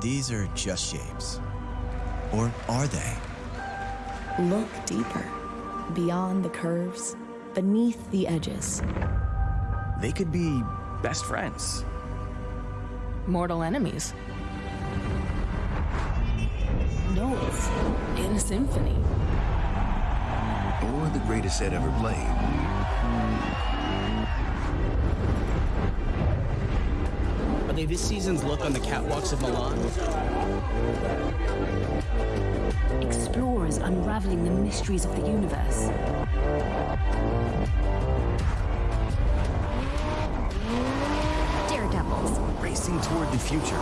these are just shapes. Or are they? Look deeper, beyond the curves, beneath the edges. They could be best friends. Mortal enemies. Notes in a symphony. Or the greatest set ever played. They this season's look on the catwalks of Milan? Explorers unraveling the mysteries of the universe. Daredevils. Racing toward the future.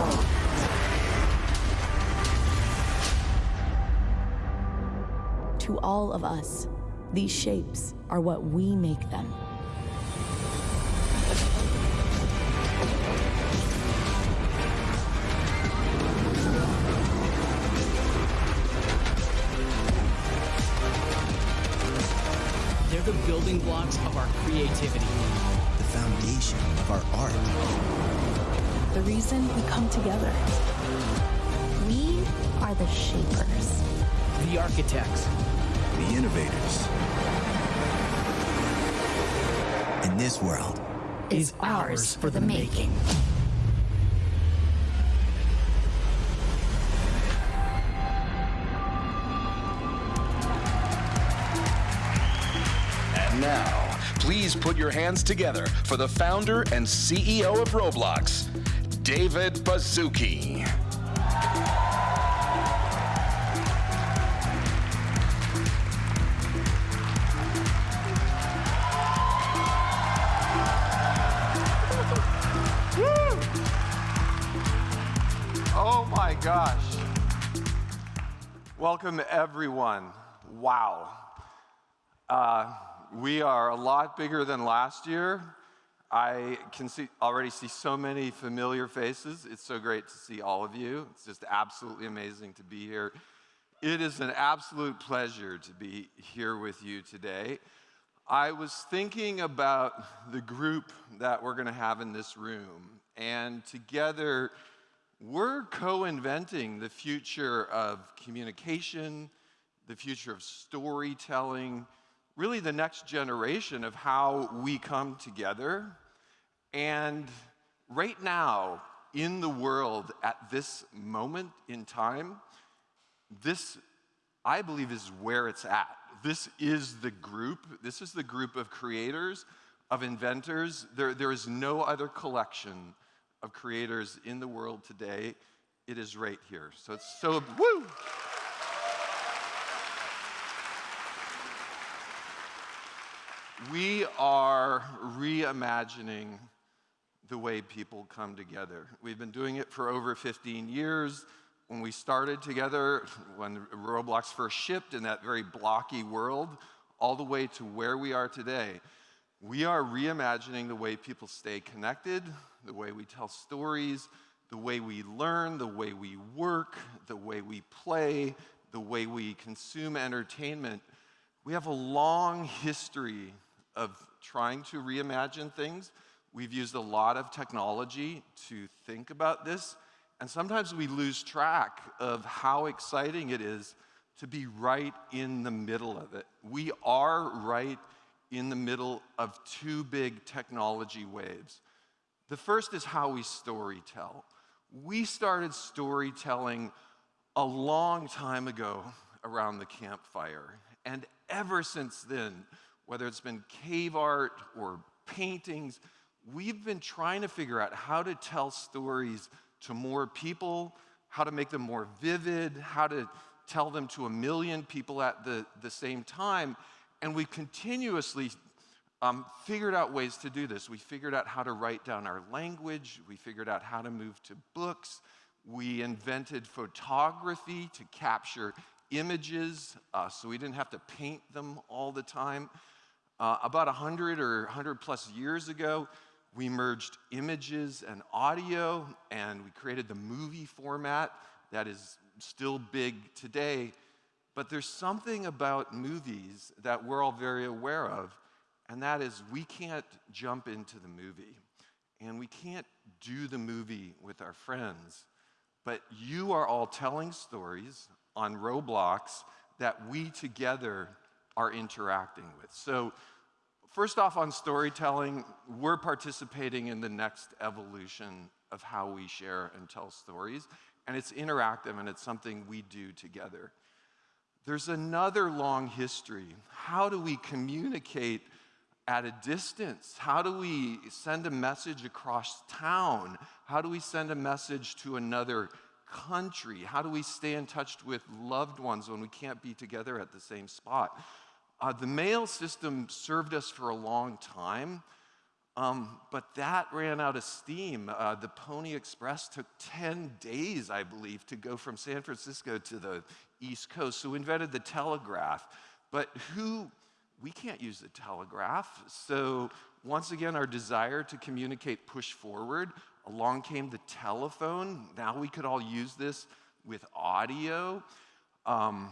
To all of us, these shapes are what we make them. The reason we come together. We are the shapers. The architects. The innovators. And this world Is ours for the making. And now, please put your hands together for the founder and CEO of Roblox, David Baszucki. Oh my gosh. Welcome, everyone. Wow. Uh, we are a lot bigger than last year. I can see, already see so many familiar faces. It's so great to see all of you. It's just absolutely amazing to be here. It is an absolute pleasure to be here with you today. I was thinking about the group that we're going to have in this room, and together we're co inventing the future of communication, the future of storytelling, really the next generation of how we come together. And right now, in the world, at this moment in time, this, I believe, is where it's at. This is the group, this is the group of creators, of inventors. There, there is no other collection of creators in the world today. It is right here. So it's so, woo! We are reimagining the way people come together. We've been doing it for over 15 years. When we started together, when Roblox first shipped in that very blocky world, all the way to where we are today, we are reimagining the way people stay connected, the way we tell stories, the way we learn, the way we work, the way we play, the way we consume entertainment. We have a long history of trying to reimagine things. We've used a lot of technology to think about this, and sometimes we lose track of how exciting it is to be right in the middle of it. We are right in the middle of two big technology waves. The first is how we story tell. We started storytelling a long time ago around the campfire, and ever since then, whether it's been cave art or paintings, we've been trying to figure out how to tell stories to more people, how to make them more vivid, how to tell them to a million people at the, the same time. And we continuously um, figured out ways to do this. We figured out how to write down our language, we figured out how to move to books, we invented photography to capture images uh, so we didn't have to paint them all the time. Uh, about 100 or 100 plus years ago, we merged images and audio, and we created the movie format that is still big today. But there's something about movies that we're all very aware of, and that is we can't jump into the movie, and we can't do the movie with our friends but you are all telling stories on Roblox that we together are interacting with. So, first off, on storytelling, we're participating in the next evolution of how we share and tell stories, and it's interactive and it's something we do together. There's another long history. How do we communicate at a distance? How do we send a message across town? How do we send a message to another country? How do we stay in touch with loved ones when we can't be together at the same spot? Uh, the mail system served us for a long time, um, but that ran out of steam. Uh, the Pony Express took 10 days, I believe, to go from San Francisco to the East Coast. So we invented the telegraph. But who, we can't use the telegraph. So once again, our desire to communicate pushed forward. Along came the telephone. Now we could all use this with audio. Um,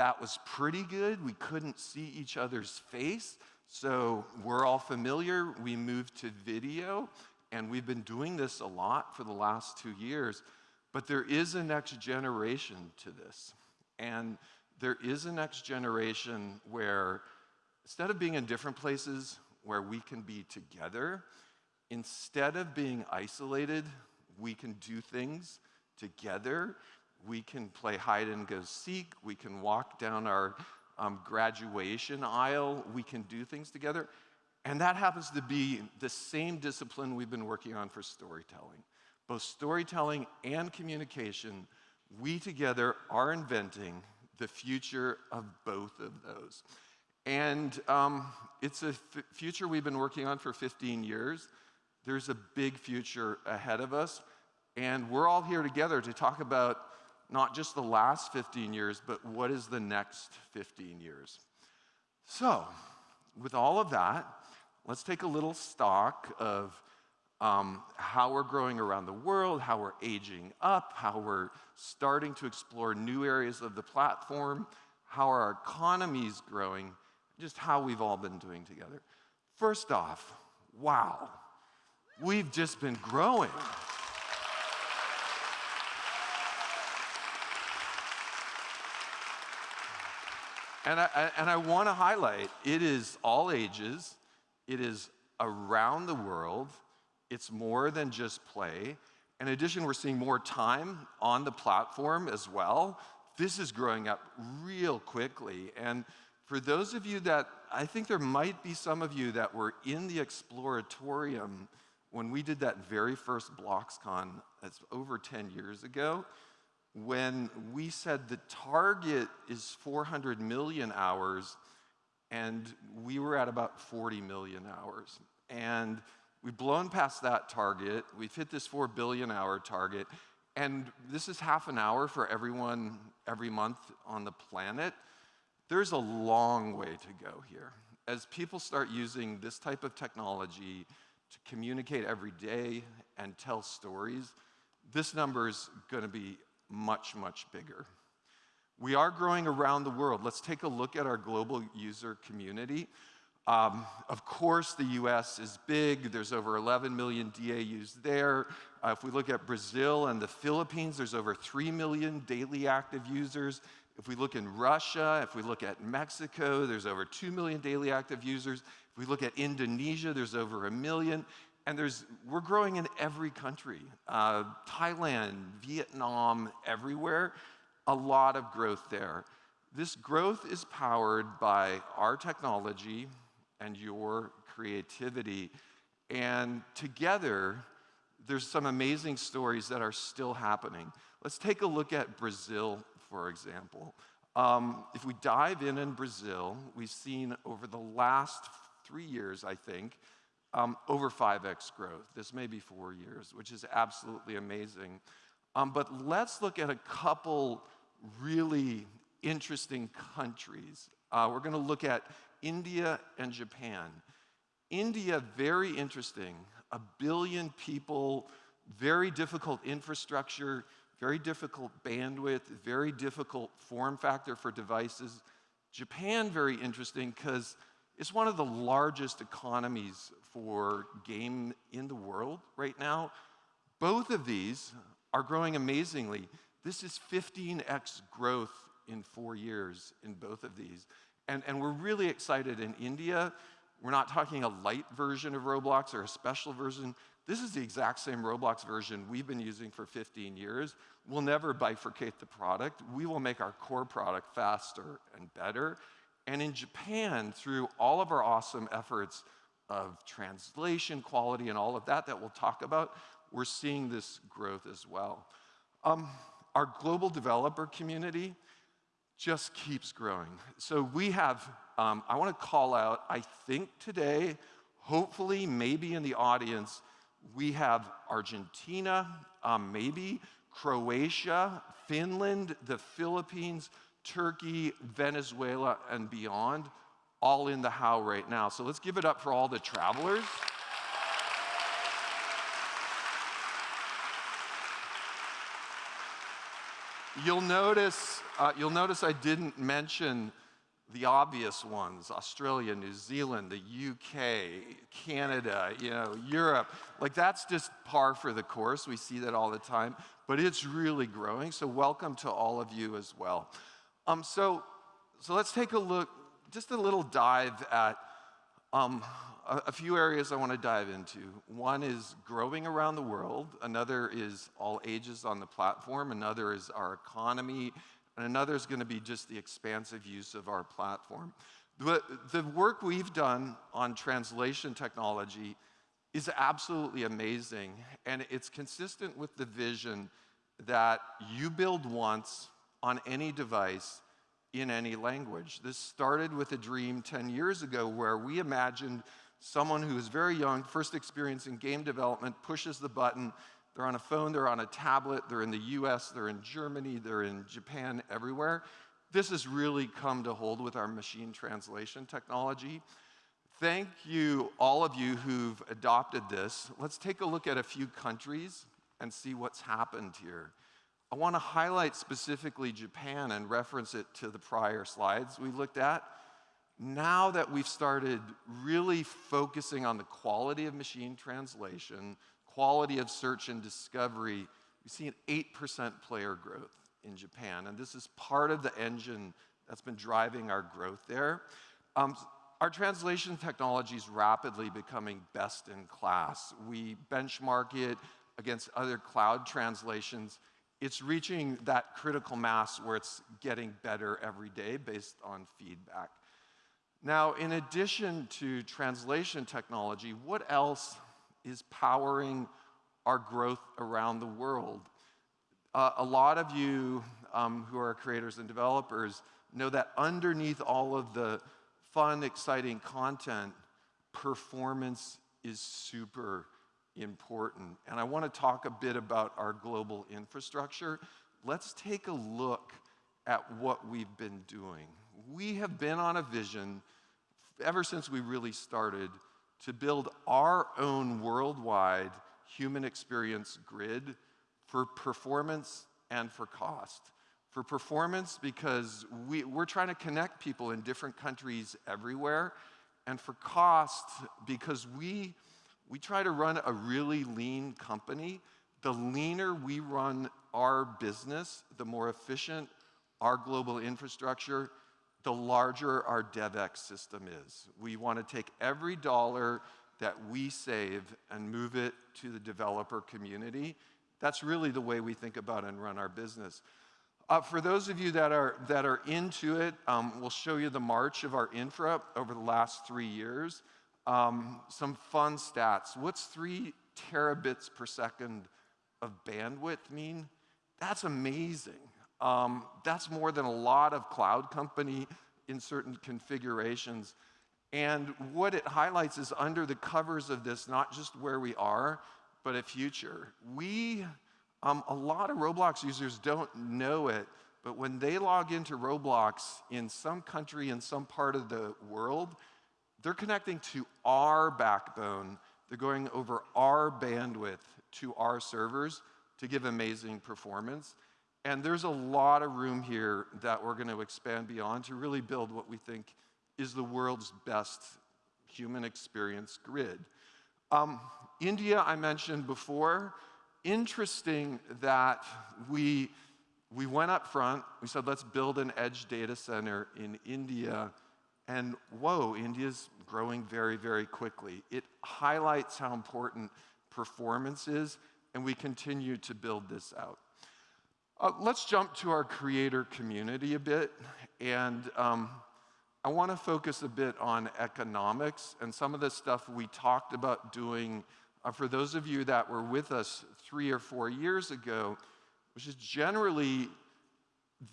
that was pretty good. We couldn't see each other's face. So we're all familiar. We moved to video, and we've been doing this a lot for the last two years. But there is a next generation to this. And there is a next generation where instead of being in different places where we can be together, instead of being isolated, we can do things together. We can play hide and go seek. We can walk down our um, graduation aisle. We can do things together. And that happens to be the same discipline we've been working on for storytelling. Both storytelling and communication, we together are inventing the future of both of those. And um, it's a future we've been working on for 15 years. There's a big future ahead of us. And we're all here together to talk about not just the last 15 years, but what is the next 15 years. So, with all of that, let's take a little stock of um, how we're growing around the world, how we're aging up, how we're starting to explore new areas of the platform, how our economy is growing, just how we've all been doing together. First off, wow, we've just been growing. And I, and I want to highlight it is all ages, it is around the world, it's more than just play. In addition, we're seeing more time on the platform as well. This is growing up real quickly. And for those of you that, I think there might be some of you that were in the Exploratorium when we did that very first BloxCon, that's over 10 years ago when we said the target is 400 million hours, and we were at about 40 million hours. And we've blown past that target. We've hit this 4 billion hour target. And this is half an hour for everyone every month on the planet. There's a long way to go here. As people start using this type of technology to communicate every day and tell stories, this number is going to be much, much bigger. We are growing around the world. Let's take a look at our global user community. Um, of course, the US is big. There's over 11 million DAUs there. Uh, if we look at Brazil and the Philippines, there's over 3 million daily active users. If we look in Russia, if we look at Mexico, there's over 2 million daily active users. If we look at Indonesia, there's over a million. And there's, we're growing in every country uh, Thailand, Vietnam, everywhere. A lot of growth there. This growth is powered by our technology and your creativity. And together, there's some amazing stories that are still happening. Let's take a look at Brazil, for example. Um, if we dive in in Brazil, we've seen over the last three years, I think, um, over 5x growth. This may be four years, which is absolutely amazing. Um, but let's look at a couple really interesting countries. Uh, we're going to look at India and Japan. India, very interesting. A billion people, very difficult infrastructure, very difficult bandwidth, very difficult form factor for devices. Japan, very interesting because it's one of the largest economies for game in the world right now. Both of these are growing amazingly. This is 15x growth in four years in both of these. And, and we're really excited in India. We're not talking a light version of Roblox or a special version. This is the exact same Roblox version we've been using for 15 years. We'll never bifurcate the product. We will make our core product faster and better. And in Japan, through all of our awesome efforts of translation quality and all of that that we'll talk about, we're seeing this growth as well. Um, our global developer community just keeps growing. So we have, um, I want to call out, I think today, hopefully, maybe in the audience, we have Argentina, um, maybe Croatia, Finland, the Philippines, Turkey, Venezuela, and beyond, all in the how right now. So let's give it up for all the travelers. You'll notice, uh, you'll notice I didn't mention the obvious ones, Australia, New Zealand, the UK, Canada, you know, Europe. Like that's just par for the course. We see that all the time, but it's really growing. So welcome to all of you as well. Um, so, so let's take a look, just a little dive at um, a, a, few areas I want to dive into. One is growing around the world. Another is all ages on the platform. Another is our economy. And another is going to be just the expansive use of our platform. The, the work we've done on translation technology is absolutely amazing. And it's consistent with the vision that you build once on any device in any language. This started with a dream 10 years ago where we imagined someone who is very young, first experience in game development, pushes the button. They're on a phone, they're on a tablet, they're in the US, they're in Germany, they're in Japan, everywhere. This has really come to hold with our machine translation technology. Thank you, all of you who've adopted this. Let's take a look at a few countries and see what's happened here. I want to highlight specifically Japan and reference it to the prior slides we looked at. Now that we've started really focusing on the quality of machine translation, quality of search and discovery, we see an 8% player growth in Japan. And this is part of the engine that's been driving our growth there. Um, our translation technology is rapidly becoming best in class. We benchmark it against other cloud translations it's reaching that critical mass where it's getting better every day based on feedback. Now, in addition to translation technology, what else is powering our growth around the world? Uh, a lot of you um, who are creators and developers know that underneath all of the fun, exciting content, performance is super important. And I want to talk a bit about our global infrastructure. Let's take a look at what we've been doing. We have been on a vision ever since we really started to build our own worldwide human experience grid for performance and for cost. For performance, because we, we're trying to connect people in different countries everywhere, and for cost, because we we try to run a really lean company. The leaner we run our business, the more efficient our global infrastructure, the larger our DevEx system is. We want to take every dollar that we save and move it to the developer community. That's really the way we think about and run our business. Uh, for those of you that are, that are into it, um, we'll show you the march of our infra over the last three years. Um, some fun stats. What's three terabits per second of bandwidth mean? That's amazing. Um, that's more than a lot of cloud company in certain configurations. And what it highlights is under the covers of this, not just where we are, but a future. We, um, a lot of Roblox users don't know it, but when they log into Roblox in some country, in some part of the world, they're connecting to our backbone. They're going over our bandwidth to our servers to give amazing performance. And there's a lot of room here that we're going to expand beyond to really build what we think is the world's best human experience grid. Um, India, I mentioned before, interesting that we, we went up front, we said, let's build an edge data center in India. And whoa, India's growing very, very quickly. It highlights how important performance is, and we continue to build this out. Uh, let's jump to our creator community a bit. And um, I want to focus a bit on economics and some of the stuff we talked about doing uh, for those of you that were with us three or four years ago, which is generally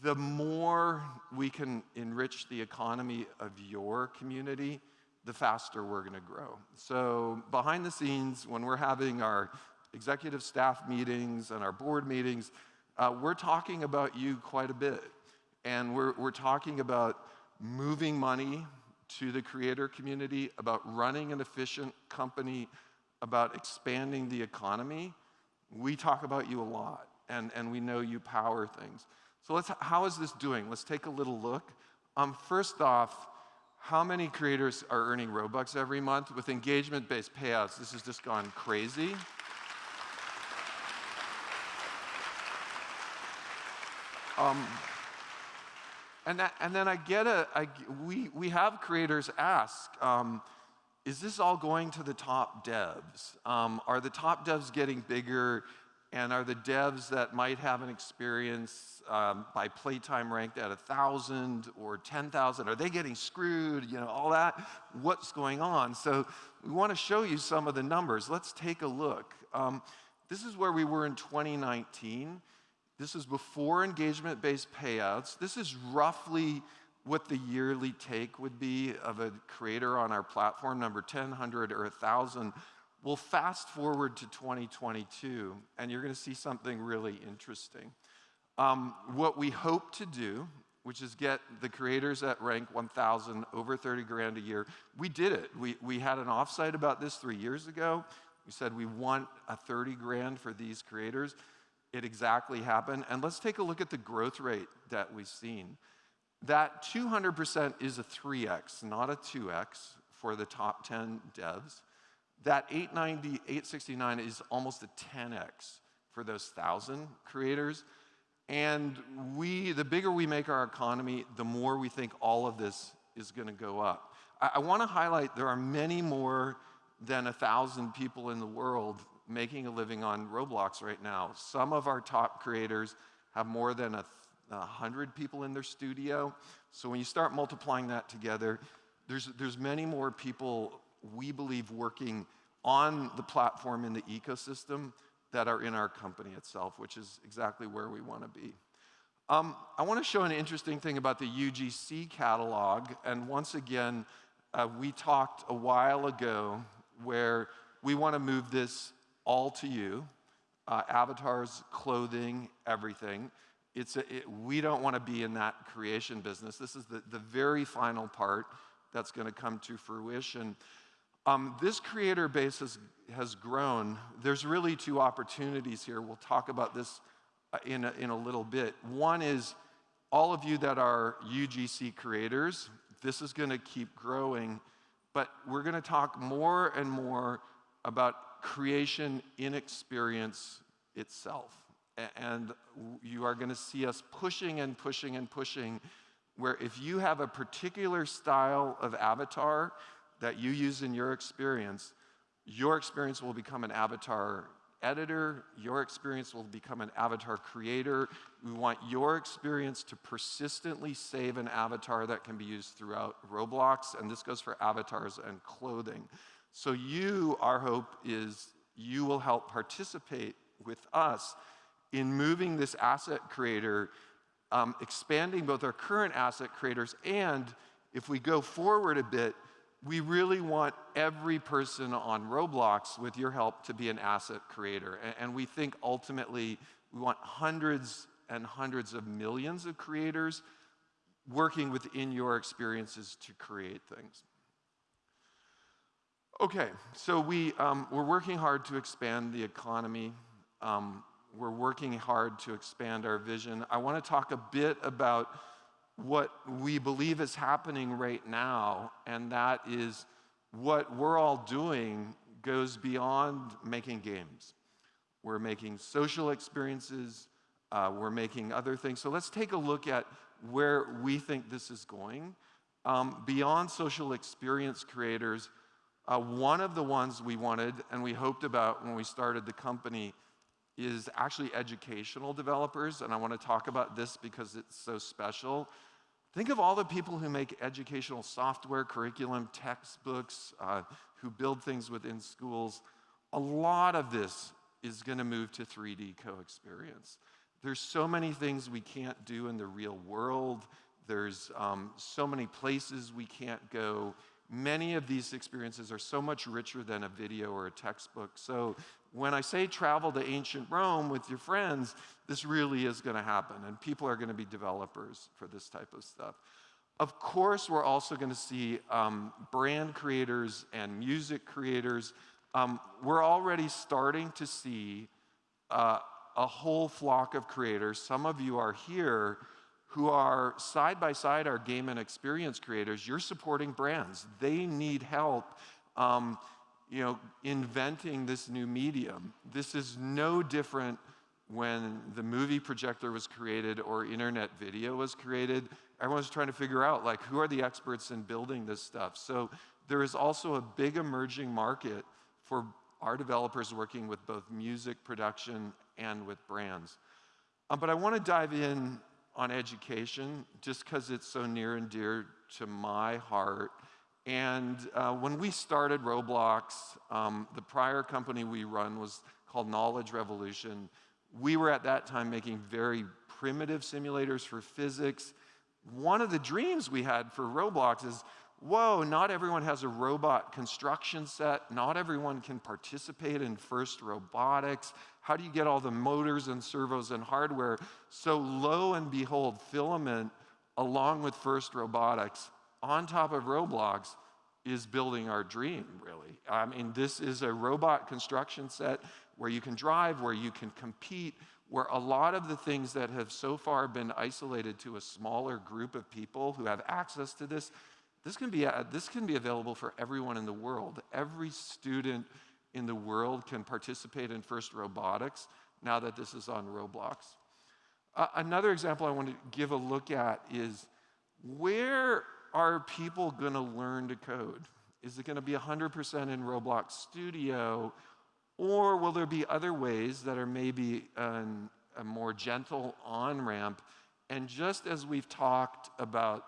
the more we can enrich the economy of your community, the faster we're going to grow. So, behind the scenes, when we're having our executive staff meetings and our board meetings, uh, we're talking about you quite a bit. And we're, we're talking about moving money to the creator community, about running an efficient company, about expanding the economy. We talk about you a lot, and, and we know you power things. So let's, how is this doing? Let's take a little look. Um, first off, how many creators are earning Robux every month? With engagement-based payouts, this has just gone crazy. Um, and, that, and then I get a, I, we, we have creators ask, um, is this all going to the top devs? Um, are the top devs getting bigger? And are the devs that might have an experience um, by playtime ranked at 1,000 or 10,000, are they getting screwed? You know, all that. What's going on? So we want to show you some of the numbers. Let's take a look. Um, this is where we were in 2019. This is before engagement-based payouts. This is roughly what the yearly take would be of a creator on our platform, number 10, 100, or 1,000. We'll fast forward to 2022, and you're going to see something really interesting. Um, what we hope to do, which is get the creators at rank 1,000 over 30 grand a year, we did it. We, we had an offsite about this three years ago. We said we want a 30 grand for these creators it exactly happened. And let's take a look at the growth rate that we've seen. That 200% is a 3x, not a 2x for the top 10 devs. That 890, 869 is almost a 10x for those 1,000 creators. And we, the bigger we make our economy, the more we think all of this is going to go up. I, I want to highlight there are many more than a 1,000 people in the world making a living on Roblox right now. Some of our top creators have more than a, a hundred people in their studio. So when you start multiplying that together, there's, there's many more people we believe working on the platform in the ecosystem that are in our company itself, which is exactly where we want to be. Um, I want to show an interesting thing about the UGC catalog. And once again, uh, we talked a while ago where we want to move this all to you uh, avatars, clothing, everything. It's a, it, we don't want to be in that creation business. This is the, the very final part that's going to come to fruition. Um, this creator base has, has grown. There's really two opportunities here. We'll talk about this uh, in a, in a little bit. One is all of you that are UGC creators, this is going to keep growing, but we're going to talk more and more about creation in experience itself. And you are going to see us pushing and pushing and pushing, where if you have a particular style of avatar that you use in your experience, your experience will become an avatar editor, your experience will become an avatar creator. We want your experience to persistently save an avatar that can be used throughout Roblox, and this goes for avatars and clothing. So, you, our hope is you will help participate with us in moving this asset creator, um, expanding both our current asset creators, and if we go forward a bit, we really want every person on Roblox, with your help, to be an asset creator. And, we think ultimately we want hundreds and hundreds of millions of creators working within your experiences to create things. Okay, so we, um, we're working hard to expand the economy. Um, we're working hard to expand our vision. I want to talk a bit about what we believe is happening right now, and that is what we're all doing goes beyond making games. we're making social experiences, uh, we're making other things. So let's take a look at where we think this is going. Um, beyond social experience creators, uh, one of the ones we wanted and we hoped about when we started the company is actually educational developers. And I want to talk about this because it's so special. Think of all the people who make educational software, curriculum, textbooks, uh, who build things within schools. A lot of this is going to move to 3D co-experience. There's so many things we can't do in the real world. There's um, so many places we can't go. Many of these experiences are so much richer than a video or a textbook. So when I say travel to ancient Rome with your friends, this really is going to happen, and people are going to be developers for this type of stuff. Of course, we're also going to see um, brand creators and music creators. Um, we're already starting to see uh, a whole flock of creators. Some of you are here who are side by side our game and experience creators. You're supporting brands. They need help. Um, you know, inventing this new medium. This is no different when the movie projector was created or internet video was created. Everyone's trying to figure out, like, who are the experts in building this stuff? So there is also a big emerging market for our developers working with both music production and with brands. Um, but I want to dive in on education just because it's so near and dear to my heart. And uh, when we started Roblox, um, the prior company we run was called Knowledge Revolution. We were at that time making very primitive simulators for physics. One of the dreams we had for Roblox is, whoa, not everyone has a robot construction set. Not everyone can participate in FIRST robotics. How do you get all the motors and servos and hardware? So lo and behold, Filament, along with FIRST robotics, on top of Roblox is building our dream, really. I mean, this is a robot construction set where you can drive, where you can compete, where a lot of the things that have so far been isolated to a smaller group of people who have access to this, this can be, uh, this can be available for everyone in the world. Every student in the world can participate in FIRST Robotics now that this is on Roblox. Uh, another example I want to give a look at is where are people going to learn to code? Is it going to be 100% in Roblox Studio? Or will there be other ways that are maybe an, a more gentle on ramp? And just as we've talked about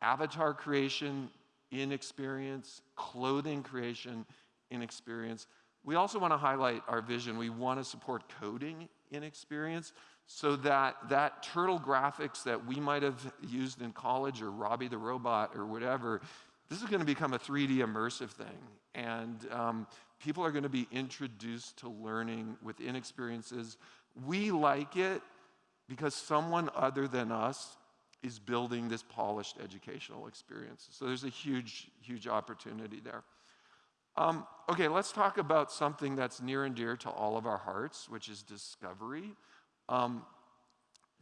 avatar creation in experience, clothing creation in experience, we also want to highlight our vision. We want to support coding in experience so that that turtle graphics that we might have used in college or Robbie the Robot or whatever, this is going to become a 3D immersive thing. And um, people are going to be introduced to learning within experiences. We like it because someone other than us is building this polished educational experience. So there's a huge, huge opportunity there. Um, okay, let's talk about something that's near and dear to all of our hearts, which is discovery. Um,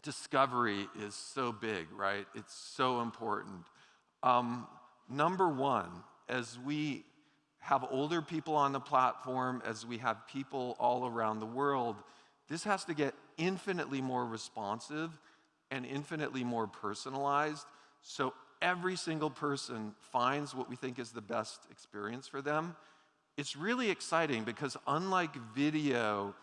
discovery is so big, right? It's so important. Um, number one, as we have older people on the platform, as we have people all around the world, this has to get infinitely more responsive and infinitely more personalized. So every single person finds what we think is the best experience for them. It's really exciting because unlike video,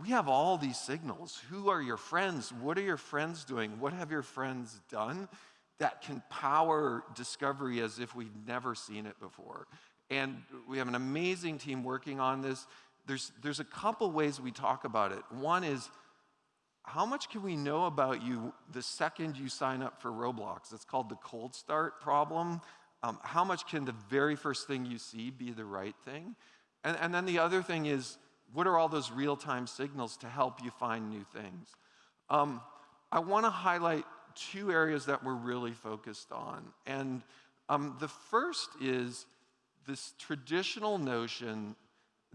we have all these signals. Who are your friends? What are your friends doing? What have your friends done? That can power discovery as if we've never seen it before. And we have an amazing team working on this. There's, there's a couple ways we talk about it. One is, how much can we know about you the second you sign up for Roblox? It's called the cold start problem. Um, how much can the very first thing you see be the right thing? And, and then the other thing is, what are all those real time signals to help you find new things? Um, I want to highlight two areas that we're really focused on. And um, the first is this traditional notion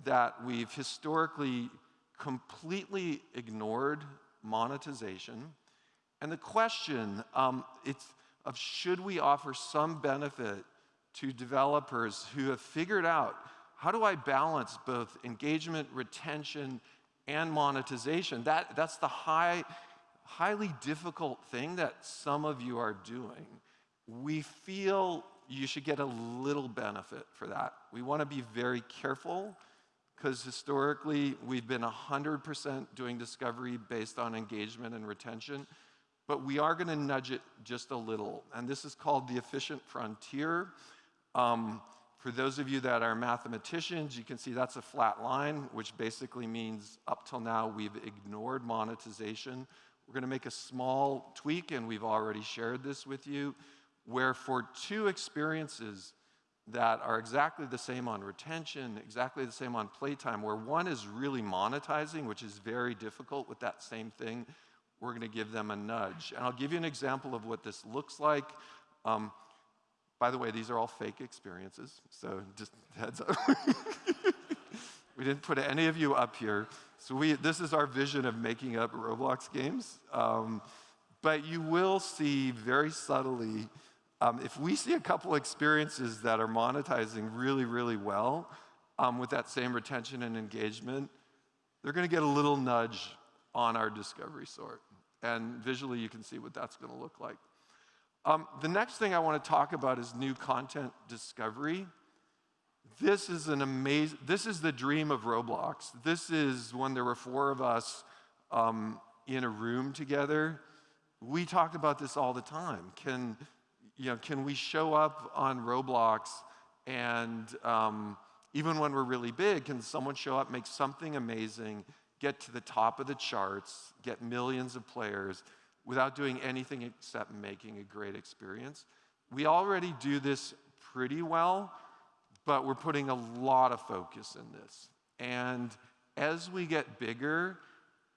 that we've historically completely ignored monetization. And the question um, it's of should we offer some benefit to developers who have figured out how do I balance both engagement, retention, and monetization. That, that's the high, highly difficult thing that some of you are doing. We feel you should get a little benefit for that. We want to be very careful because historically we've been 100% doing discovery based on engagement and retention, but we are going to nudge it just a little. And this is called the efficient frontier. Um, for those of you that are mathematicians, you can see that's a flat line, which basically means up till now we've ignored monetization. We're going to make a small tweak, and we've already shared this with you where for two experiences that are exactly the same on retention, exactly the same on playtime, where one is really monetizing, which is very difficult with that same thing, we're going to give them a nudge. And I'll give you an example of what this looks like. Um, by the way, these are all fake experiences, so just heads up. we didn't put any of you up here. So we, this is our vision of making up Roblox games. Um, but you will see very subtly um, if we see a couple experiences that are monetizing really, really well um, with that same retention and engagement, they're going to get a little nudge on our discovery sort. And visually, you can see what that's going to look like. Um, the next thing I want to talk about is new content discovery. This is an amazing, this is the dream of Roblox. This is when there were four of us um, in a room together. We talked about this all the time. Can, you know, can we show up on Roblox and um, even when we're really big, can someone show up, make something amazing, get to the top of the charts, get millions of players without doing anything except making a great experience? We already do this pretty well, but we're putting a lot of focus in this. And as we get bigger,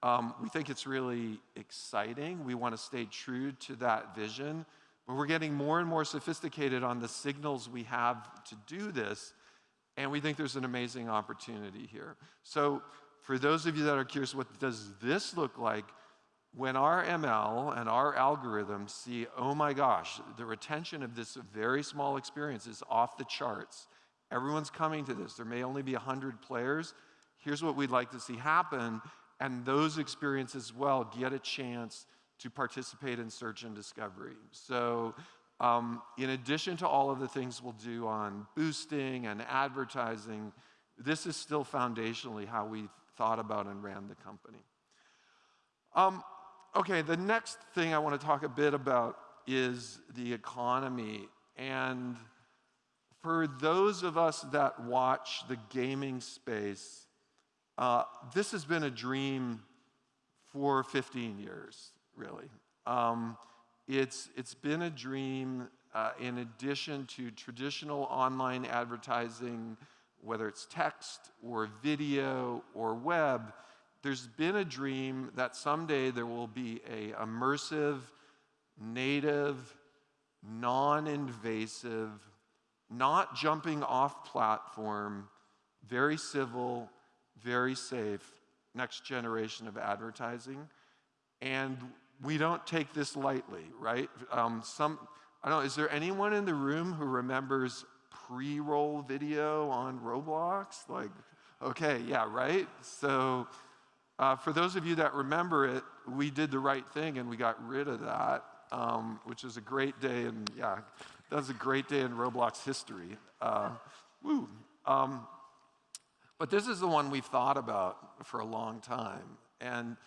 um, we think it's really exciting. We want to stay true to that vision. But we're getting more and more sophisticated on the signals we have to do this, and we think there's an amazing opportunity here. So for those of you that are curious, what does this look like? When our ML and our algorithms see, oh my gosh, the retention of this very small experience is off the charts. Everyone's coming to this. There may only be 100 players. Here's what we'd like to see happen. And those experiences well get a chance to participate in search and discovery. So um, in addition to all of the things we'll do on boosting and advertising, this is still foundationally how we thought about and ran the company. Um, okay, the next thing I want to talk a bit about is the economy. And for those of us that watch the gaming space, uh, this has been a dream for 15 years really. Um, it's, it's been a dream uh, in addition to traditional online advertising, whether it's text or video or web, there's been a dream that someday there will be a immersive, native, non-invasive, not jumping off platform, very civil, very safe next generation of advertising. And we don't take this lightly, right? Um, some, I don't know, is there anyone in the room who remembers pre-roll video on Roblox? Like, okay, yeah, right? So uh, for those of you that remember it, we did the right thing and we got rid of that, um, which is a great day, and yeah, that was a great day in Roblox history. Uh, woo. Um, but this is the one we've thought about for a long time. And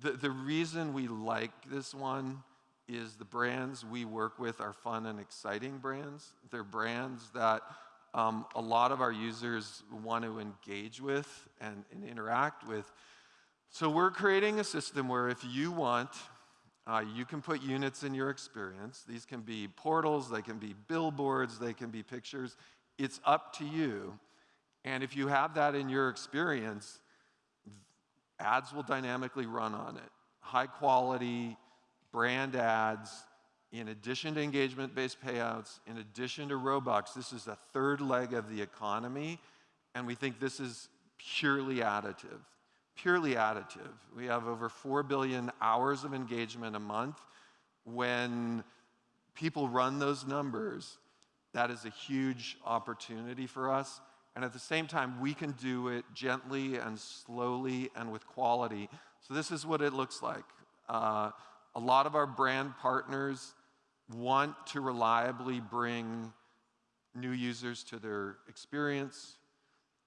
the, the reason we like this one is the brands we work with are fun and exciting brands. They're brands that um, a lot of our users want to engage with and, and, interact with. So we're creating a system where if you want, uh, you can put units in your experience. These can be portals, they can be billboards, they can be pictures. It's up to you. And if you have that in your experience, ads will dynamically run on it. High quality brand ads, in addition to engagement based payouts, in addition to Robux, this is a third leg of the economy, and we think this is purely additive. Purely additive. We have over 4 billion hours of engagement a month. When people run those numbers, that is a huge opportunity for us. And at the same time, we can do it gently and slowly and with quality. So this is what it looks like. Uh, a lot of our brand partners want to reliably bring new users to their experience.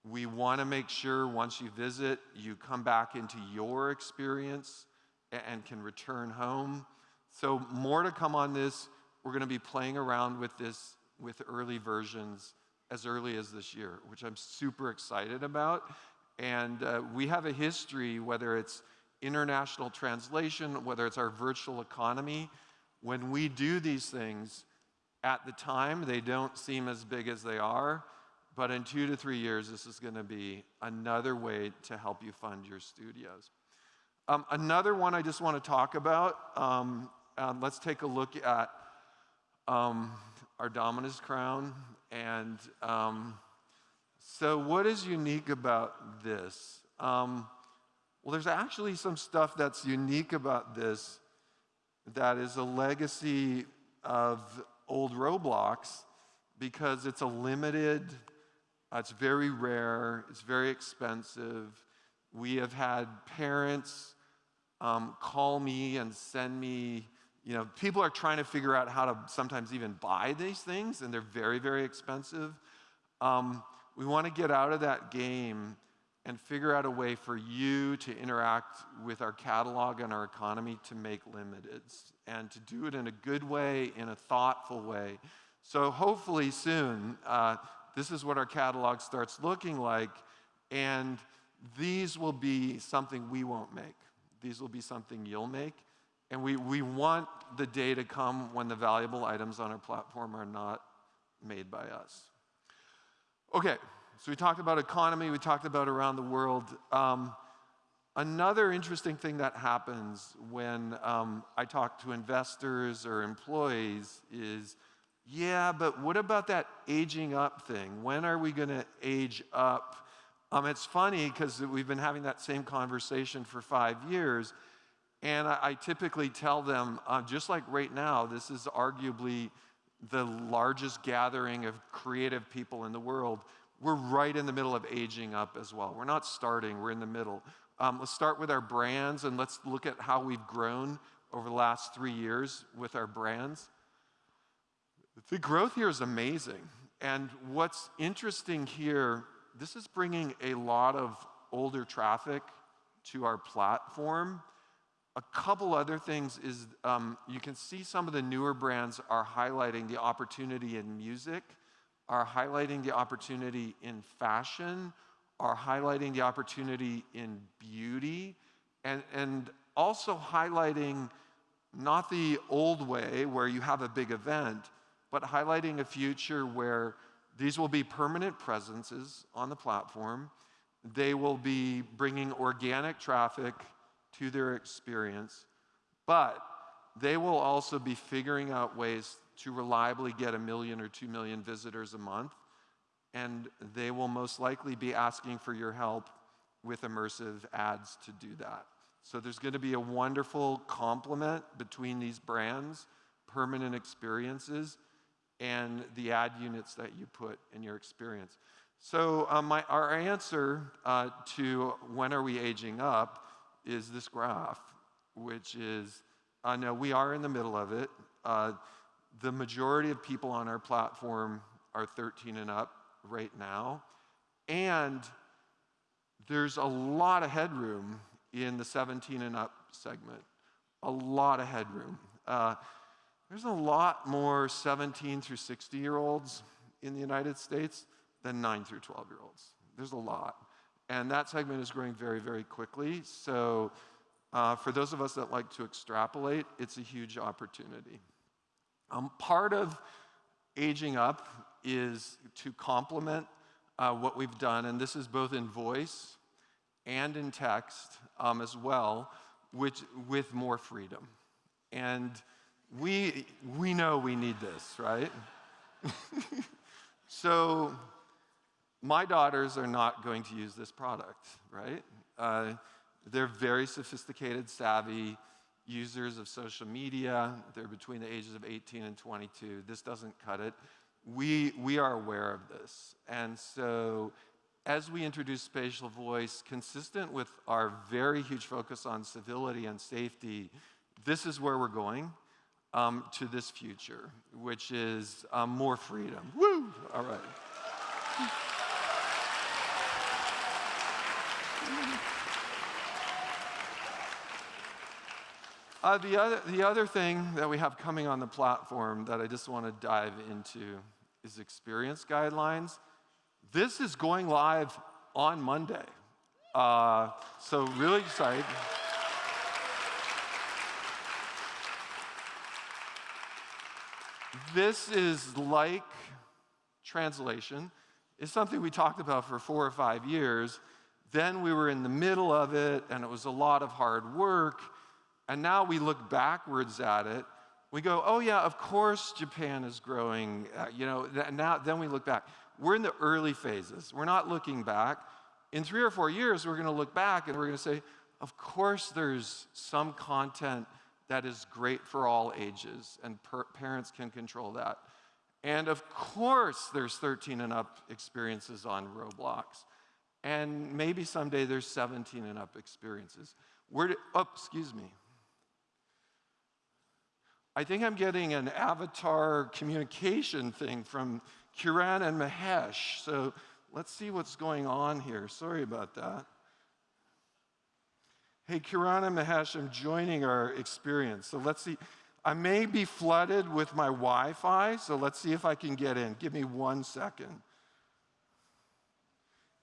We want to make sure once you visit, you come back into your experience and can return home. So more to come on this. We're going to be playing around with this with early versions as early as this year, which I'm super excited about. And uh, we have a history, whether it's international translation, whether it's our virtual economy, when we do these things, at the time, they don't seem as big as they are. But in two to three years, this is going to be another way to help you fund your studios. Um, another one I just want to talk about, um, uh, let's take a look at um, our Dominus crown. And um, so, what is unique about this? Um, well, there's actually some stuff that's unique about this that is a legacy of old Roblox because it's a limited, uh, it's very rare, it's very expensive. We have had parents um, call me and send me, you know, people are trying to figure out how to sometimes even buy these things, and they're very, very expensive. Um, we want to get out of that game and figure out a way for you to interact with our catalog and our economy to make limiteds and to do it in a good way, in a thoughtful way. So hopefully soon, uh, this is what our catalog starts looking like, and these will be something we won't make. These will be something you'll make. And we, we want the day to come when the valuable items on our platform are not made by us. Okay, so we talked about economy, we talked about around the world. Um, another interesting thing that happens when um, I talk to investors or employees is, yeah, but what about that aging up thing? When are we going to age up? Um, it's funny because we've been having that same conversation for five years. And I, I typically tell them, uh, just like right now, this is arguably the largest gathering of creative people in the world we're right in the middle of aging up as well. We're not starting, we're in the middle. Um, let's start with our brands and let's look at how we've grown over the last three years with our brands. The growth here is amazing. And what's interesting here, this is bringing a lot of older traffic to our platform. A couple other things is um, you can see some of the newer brands are highlighting the opportunity in music are highlighting the opportunity in fashion, are highlighting the opportunity in beauty, and, and also highlighting not the old way where you have a big event, but highlighting a future where these will be permanent presences on the platform. They will be bringing organic traffic to their experience, but they will also be figuring out ways to reliably get a million or two million visitors a month. And they will most likely be asking for your help with immersive ads to do that. So there's going to be a wonderful complement between these brands, permanent experiences, and the ad units that you put in your experience. So um, my, our answer uh, to when are we aging up is this graph, which is, uh, no, we are in the middle of it. Uh, the majority of people on our platform are 13 and up right now. And there's a lot of headroom in the 17 and up segment. A lot of headroom. Uh, there's a lot more 17 through 60 year olds in the United States than 9 through 12 year olds. There's a lot. And that segment is growing very, very quickly. So, uh, for those of us that like to extrapolate, it's a huge opportunity. Um, part of aging up is to complement uh, what we've done, and this is both in voice and in text um, as well, which, with more freedom. And we, we know we need this, right? so my daughters are not going to use this product, right? Uh, they're very sophisticated, savvy, users of social media. They're between the ages of 18 and 22. This doesn't cut it. We, we are aware of this. And so as we introduce spatial voice, consistent with our very huge focus on civility and safety, this is where we're going um, to this future, which is um, more freedom. Woo! All right. Uh, the, other, the other thing that we have coming on the platform that I just want to dive into is experience guidelines. This is going live on Monday. Uh, so, really excited. This is like translation. It's something we talked about for four or five years. Then we were in the middle of it, and it was a lot of hard work. And now we look backwards at it. We go, oh, yeah, of course Japan is growing. Uh, you know, now, then we look back. We're in the early phases. We're not looking back. In three or four years, we're going to look back and we're going to say, of course, there's some content that is great for all ages, and parents can control that. And of course, there's 13 and up experiences on Roblox. And maybe someday there's 17 and up experiences. Where did, oh, excuse me. I think I'm getting an avatar communication thing from Kiran and Mahesh. So let's see what's going on here. Sorry about that. Hey, Kiran and Mahesh, I'm joining our experience. So let's see. I may be flooded with my Wi Fi, so let's see if I can get in. Give me one second.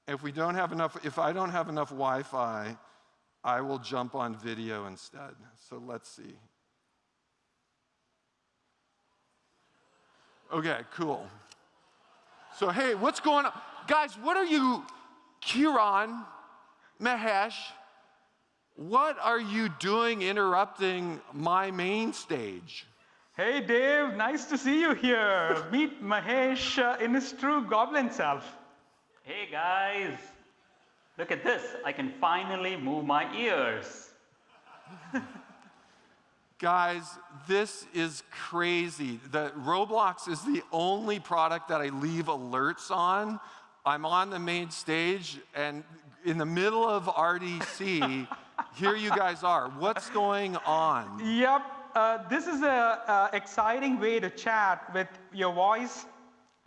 If we don't have enough, if I don't have enough Wi Fi, I will jump on video instead. So let's see. Okay, cool. So, hey, what's going on? Guys, what are you, Kiran, Mahesh, what are you doing interrupting my main stage? Hey, Dave, nice to see you here. Meet Mahesh uh, in his true goblin self. Hey, guys, look at this. I can finally move my ears. Guys, this is crazy. The Roblox is the only product that I leave alerts on. I'm on the main stage, and in the middle of RDC, here you guys are. What's going on? Yep. Uh, this is an exciting way to chat with your voice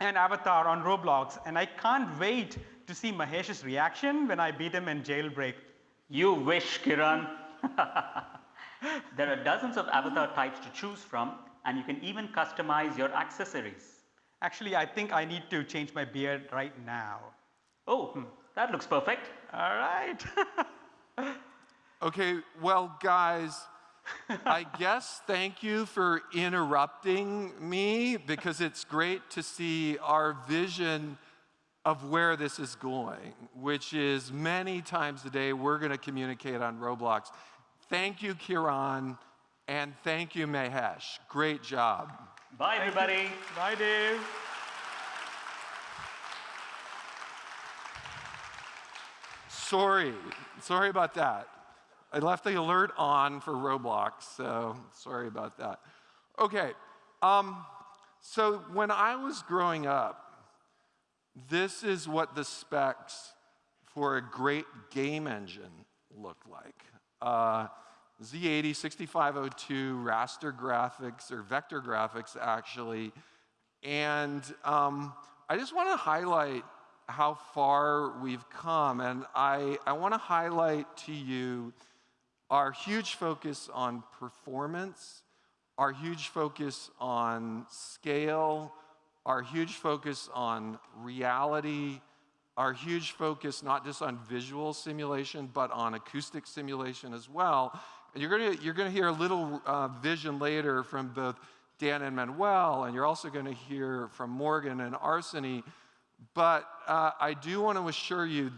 and avatar on Roblox, and I can't wait to see Mahesh's reaction when I beat him in jailbreak. You wish, Kiran. there are dozens of avatar types to choose from, and you can even customize your accessories. Actually, I think I need to change my beard right now. Oh, hmm. that looks perfect. All right. okay, well, guys, I guess thank you for interrupting me because it's great to see our vision of where this is going, which is many times a day we're going to communicate on Roblox. Thank you, Kiran, and thank you, Mahesh. Great job. Bye, everybody. Bye, Dave. Sorry, sorry about that. I left the alert on for Roblox, so sorry about that. Okay, um, so when I was growing up, this is what the specs for a great game engine looked like. Uh, Z80, 6502, raster graphics, or vector graphics, actually. And um, I just want to highlight how far we've come. And I, I want to highlight to you our huge focus on performance, our huge focus on scale, our huge focus on reality, our huge focus not just on visual simulation, but on acoustic simulation as well. And you're going to you're gonna hear a little uh, vision later from both Dan and Manuel, and you're also going to hear from Morgan and Arseny. But uh, I do want to assure you,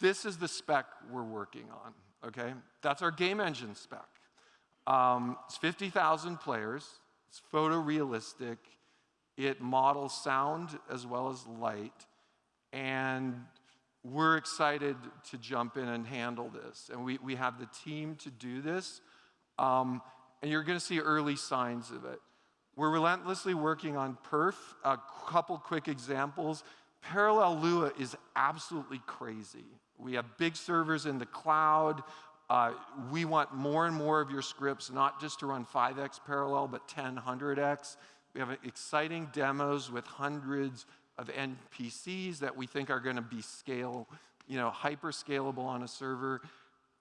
this is the spec we're working on, okay? That's our game engine spec. Um, it's 50,000 players, it's photorealistic, it models sound as well as light, and we're excited to jump in and handle this. And we, we have the team to do this. Um, and you're going to see early signs of it. We're relentlessly working on perf. A couple quick examples. Parallel Lua is absolutely crazy. We have big servers in the cloud. Uh, we want more and more of your scripts, not just to run 5x parallel, but 10, 100x. We have exciting demos with hundreds of NPCs that we think are going to be scale, you know, hyper scalable on a server.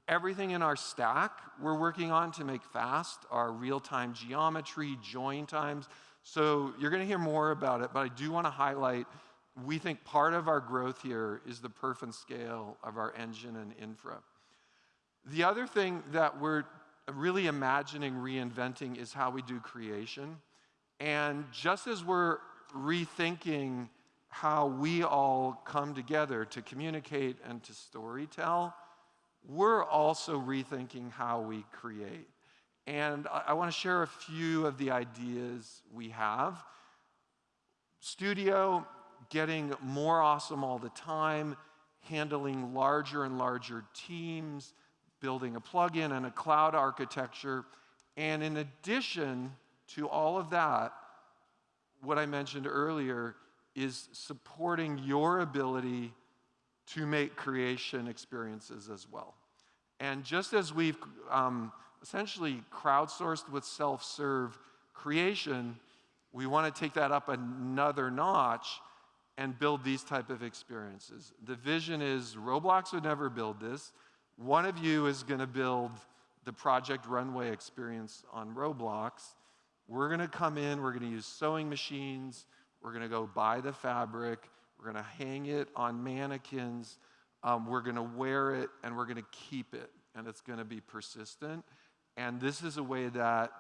Everything in our stack we're working on to make fast, our real-time geometry, join times. So you're going to hear more about it, but I do want to highlight we think part of our growth here is the perf and scale of our engine and infra. The other thing that we're really imagining reinventing is how we do creation. And just as we're rethinking how we all come together to communicate and to storytell, we're also rethinking how we create. And I, I want to share a few of the ideas we have. Studio, getting more awesome all the time, handling larger and larger teams, building a plugin and a cloud architecture. And in addition to all of that, what I mentioned earlier is supporting your ability to make creation experiences as well. And just as we've um, essentially crowdsourced with self-serve creation, we want to take that up another notch and build these type of experiences. The vision is Roblox would never build this. One of you is going to build the Project Runway experience on Roblox. We're going to come in, we're going to use sewing machines, we're going to go buy the fabric, we're going to hang it on mannequins, um, we're going to wear it, and we're going to keep it, and it's going to be persistent. And this is a way that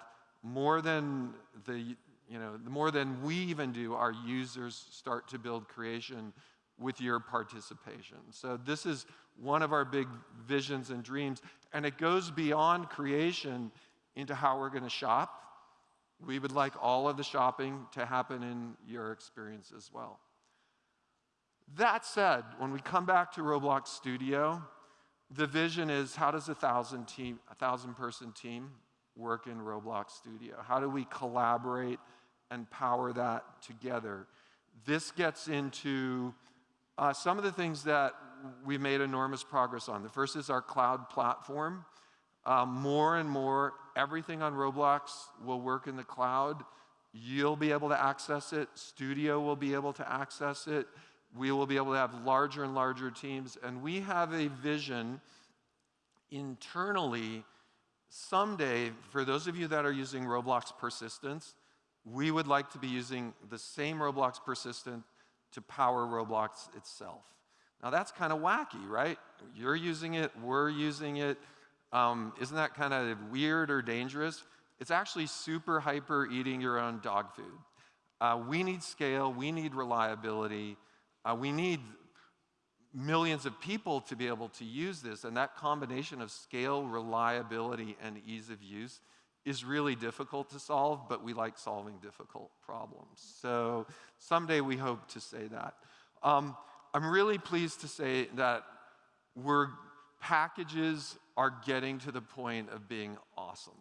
more than the you know, the more than we even do, our users start to build creation with your participation. So this is one of our big visions and dreams, and it goes beyond creation into how we're going to shop. We would like all of the shopping to happen in your experience as well. That said, when we come back to Roblox Studio, the vision is how does a thousand team, a thousand person team work in Roblox Studio? How do we collaborate and power that together? This gets into uh, some of the things that we've made enormous progress on. The first is our cloud platform. Uh, more and more, everything on Roblox will work in the cloud. You'll be able to access it. Studio will be able to access it. We will be able to have larger and larger teams. And we have a vision internally someday, for those of you that are using Roblox Persistence, we would like to be using the same Roblox Persistent to power Roblox itself. Now that's kind of wacky, right? You're using it, we're using it. Um, isn't that kind of weird or dangerous? It's actually super hyper eating your own dog food. Uh, we need scale, we need reliability, uh, we need millions of people to be able to use this, and that combination of scale, reliability, and ease of use is really difficult to solve, but we like solving difficult problems. So someday we hope to say that. Um, I'm really pleased to say that we're, packages are getting to the point of being awesome.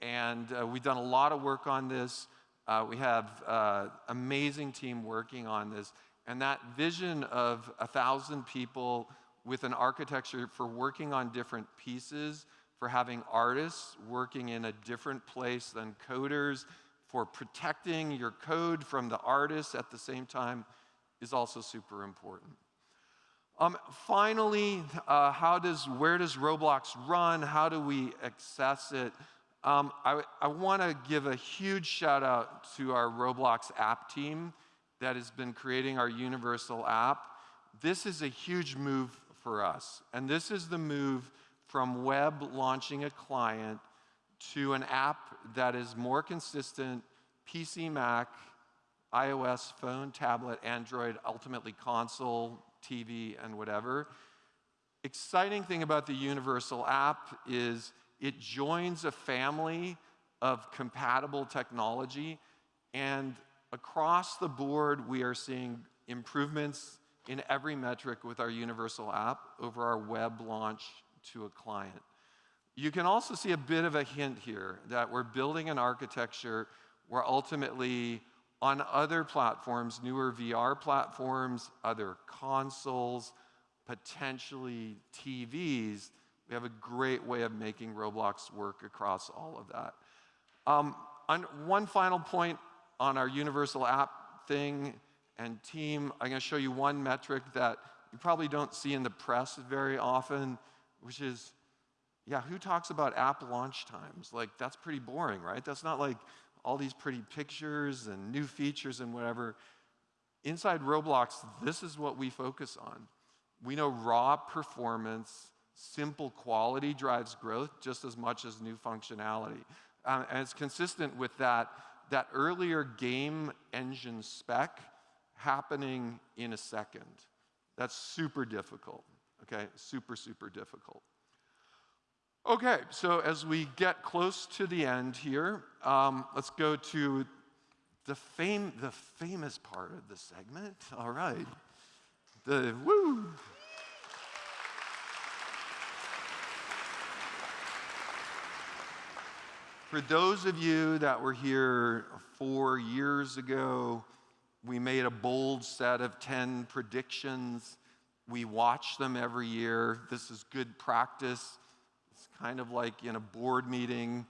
And uh, we've done a lot of work on this. Uh, we have uh, amazing team working on this. And that vision of a thousand people with an architecture for working on different pieces for having artists working in a different place than coders, for protecting your code from the artists at the same time is also super important. Um, finally, uh, how does, where does Roblox run? How do we access it? Um, I, I want to give a huge shout out to our Roblox app team that has been creating our universal app. This is a huge move for us, and this is the move from web launching a client to an app that is more consistent, PC, Mac, iOS, phone, tablet, Android, ultimately console, TV, and whatever. Exciting thing about the Universal app is it joins a family of compatible technology, and across the board, we are seeing improvements in every metric with our Universal app over our web launch to a client. You can also see a bit of a hint here that we're building an architecture where ultimately on other platforms, newer VR platforms, other consoles, potentially TVs, we have a great way of making Roblox work across all of that. Um, on one final point on our universal app thing and team, I'm to show you one metric that you probably don't see in the press very often, which is, yeah, who talks about app launch times? Like, that's pretty boring, right? That's not like all these pretty pictures and new features and whatever. Inside Roblox, this is what we focus on. We know raw performance, simple quality drives growth just as much as new functionality. Um, and it's consistent with that, that earlier game engine spec happening in a second. That's super difficult, okay? Super, super difficult. Okay, so as we get close to the end here, um, let's go to the, fame, the famous part of the segment. All right. The woo. For those of you that were here four years ago, we made a bold set of 10 predictions. We watch them every year. This is good practice. It's kind of like in a board meeting,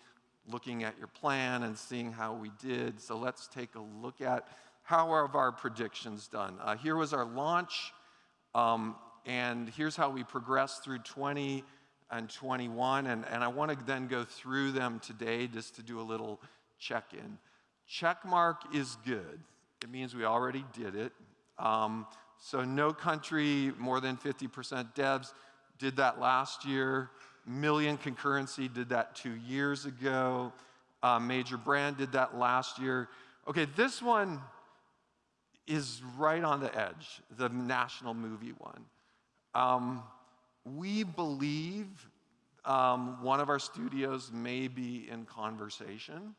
looking at your plan and seeing how we did. So let's take a look at how have our predictions done. Uh, here was our launch, um, and here's how we progressed through 20 and 21, and, and I want to then go through them today just to do a little check-in. Check mark is good. It means we already did it. Um, so no country more than 50% devs did that last year. Million concurrency did that two years ago. Uh, major brand did that last year. Okay, this one is right on the edge, the national movie one. Um, we believe um, one of our studios may be in conversation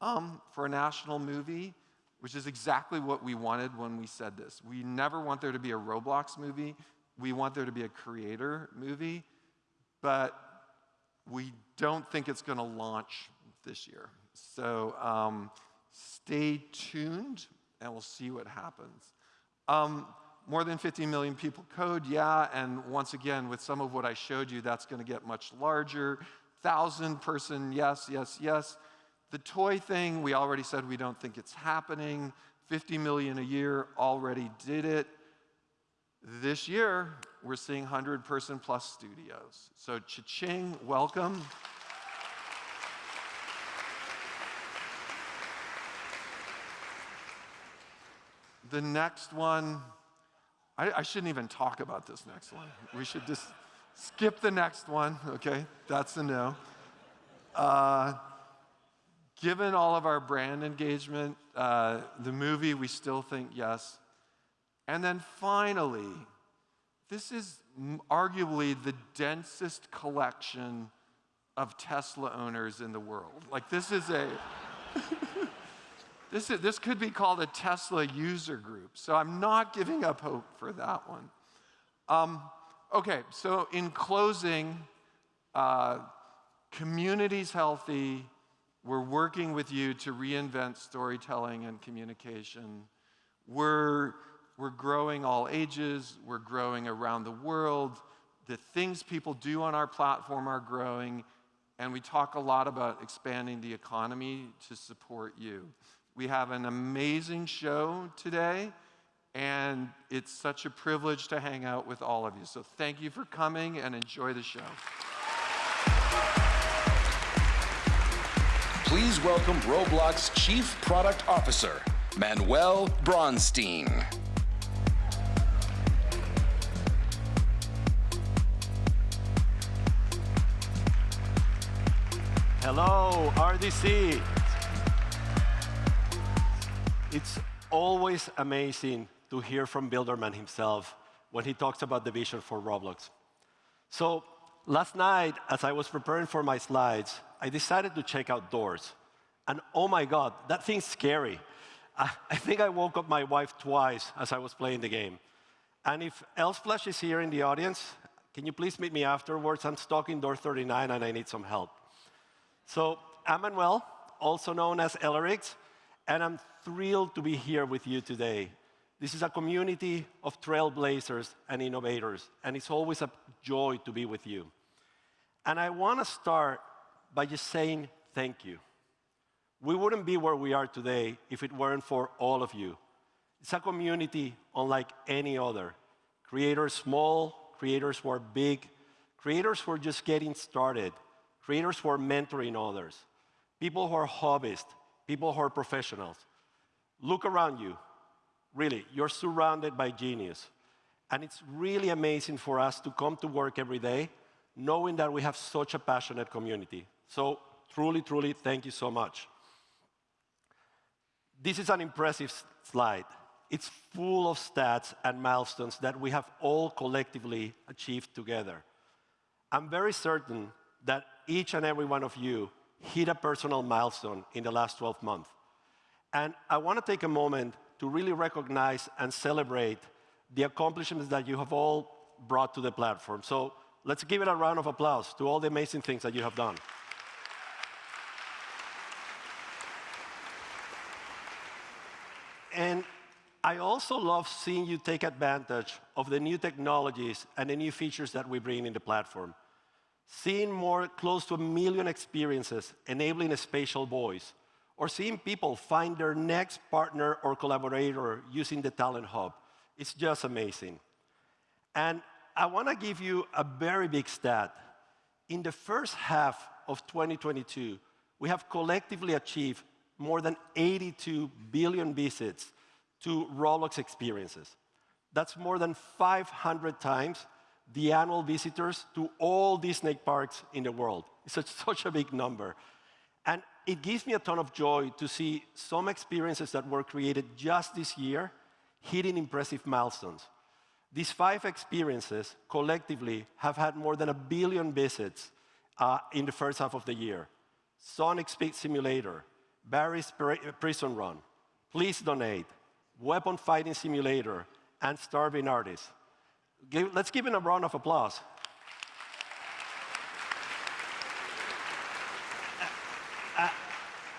um, for a national movie, which is exactly what we wanted when we said this. We never want there to be a Roblox movie. We want there to be a creator movie, but we don't think it's going to launch this year. So um, stay tuned, and we'll see what happens. Um, more than 50 million people code, yeah, and once again, with some of what I showed you, that's gonna get much larger. Thousand person, yes, yes, yes. The toy thing, we already said we don't think it's happening. 50 million a year already did it. This year, we're seeing 100 person plus studios. So cha-ching, welcome. The next one, I, I, shouldn't even talk about this next one. We should just skip the next one, okay? That's a no. Uh, given all of our brand engagement, uh, the movie, we still think yes. And then finally, this is arguably the densest collection of Tesla owners in the world. Like, this is a. This, is, this could be called a Tesla user group, so I'm not giving up hope for that one. Um, okay, so in closing, uh, community's healthy. We're working with you to reinvent storytelling and communication. We're, we're growing all ages, we're growing around the world. The things people do on our platform are growing, and we talk a lot about expanding the economy to support you. We have an amazing show today, and it's such a privilege to hang out with all of you. So thank you for coming and enjoy the show. Please welcome Roblox Chief Product Officer, Manuel Bronstein. Hello, RDC. It's always amazing to hear from Builderman himself when he talks about the vision for Roblox. So last night, as I was preparing for my slides, I decided to check out doors. And oh my God, that thing's scary. I, I think I woke up my wife twice as I was playing the game. And if LSPLASH is here in the audience, can you please meet me afterwards? I'm stuck in door 39 and I need some help. So I'm Manuel, also known as Ellerix, and I'm thrilled to be here with you today. This is a community of trailblazers and innovators, and it's always a joy to be with you. And I want to start by just saying thank you. We wouldn't be where we are today if it weren't for all of you. It's a community unlike any other. Creators small, creators who are big, creators who are just getting started, creators who are mentoring others, people who are hobbyists, people who are professionals. Look around you. Really, you're surrounded by genius. And it's really amazing for us to come to work every day knowing that we have such a passionate community. So truly, truly, thank you so much. This is an impressive slide. It's full of stats and milestones that we have all collectively achieved together. I'm very certain that each and every one of you hit a personal milestone in the last 12 months. And I want to take a moment to really recognize and celebrate the accomplishments that you have all brought to the platform. So let's give it a round of applause to all the amazing things that you have done. And I also love seeing you take advantage of the new technologies and the new features that we bring in the platform. Seeing more close to a million experiences enabling a spatial voice, or seeing people find their next partner or collaborator using the Talent Hub. It's just amazing. And I want to give you a very big stat. In the first half of 2022, we have collectively achieved more than 82 billion visits to Roblox experiences. That's more than 500 times the annual visitors to all Disney parks in the world. It's such, such a big number. It gives me a ton of joy to see some experiences that were created just this year hitting impressive milestones. These five experiences collectively have had more than a billion visits uh, in the first half of the year. Sonic Speed Simulator, Barry's Prison Run, Please Donate, Weapon Fighting Simulator, and Starving Artist. Let's give him a round of applause.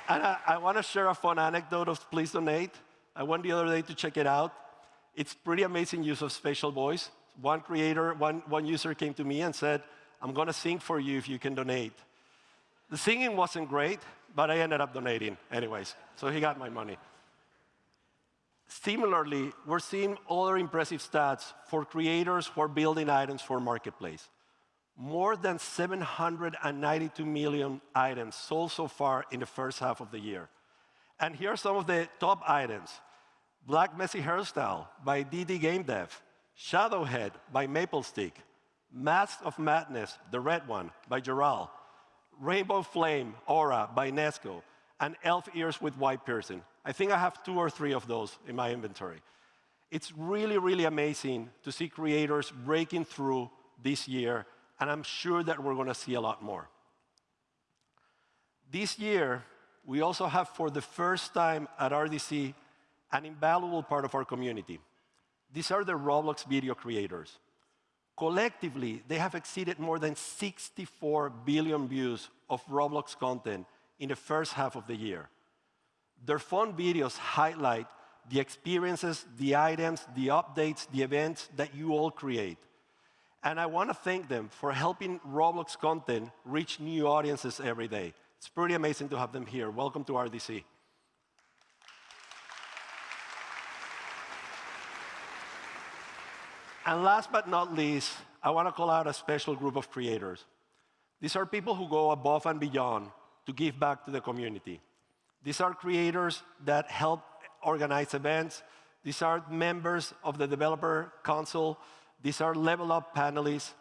And I, want to share a fun anecdote of Please Donate. I went the other day to check it out. It's pretty amazing use of spatial voice. One creator, one, one user came to me and said, I'm going to sing for you if you can donate. The singing wasn't great, but I ended up donating anyways. So he got my money. Similarly, we're seeing other impressive stats for creators who are building items for Marketplace. More than 792 million items sold so far in the first half of the year. And here are some of the top items. Black Messy Hairstyle by DD Game Dev, Shadowhead by Maplestick, Mask of Madness, the red one, by Geral, Rainbow Flame Aura by Nesco, and Elf Ears with White Piercing. I think I have two or three of those in my inventory. It's really, really amazing to see creators breaking through this year, and I'm sure that we're going to see a lot more. This year, we also have, for the first time at RDC, an invaluable part of our community. These are the Roblox video creators. Collectively, they have exceeded more than 64 billion views of Roblox content in the first half of the year. Their fun videos highlight the experiences, the items, the updates, the events that you all create. And I want to thank them for helping Roblox content reach new audiences every day. It's pretty amazing to have them here. Welcome to RDC. And last but not least, I want to call out a special group of creators. These are people who go above and beyond to give back to the community. These are creators that help organize events. These are members of the Developer Council. These are level up panelists.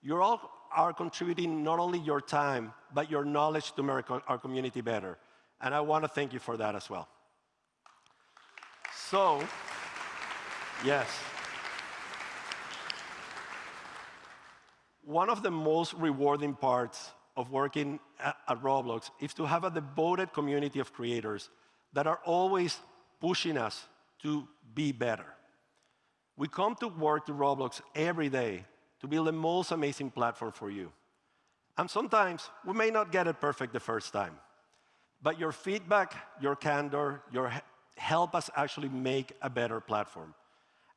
You all are contributing not only your time, but your knowledge to make our community better. And I want to thank you for that as well. So, yes. One of the most rewarding parts of working at, at Roblox is to have a devoted community of creators that are always pushing us to be better. We come to work to Roblox every day to build the most amazing platform for you. And sometimes we may not get it perfect the first time. But your feedback, your candor, your help us actually make a better platform.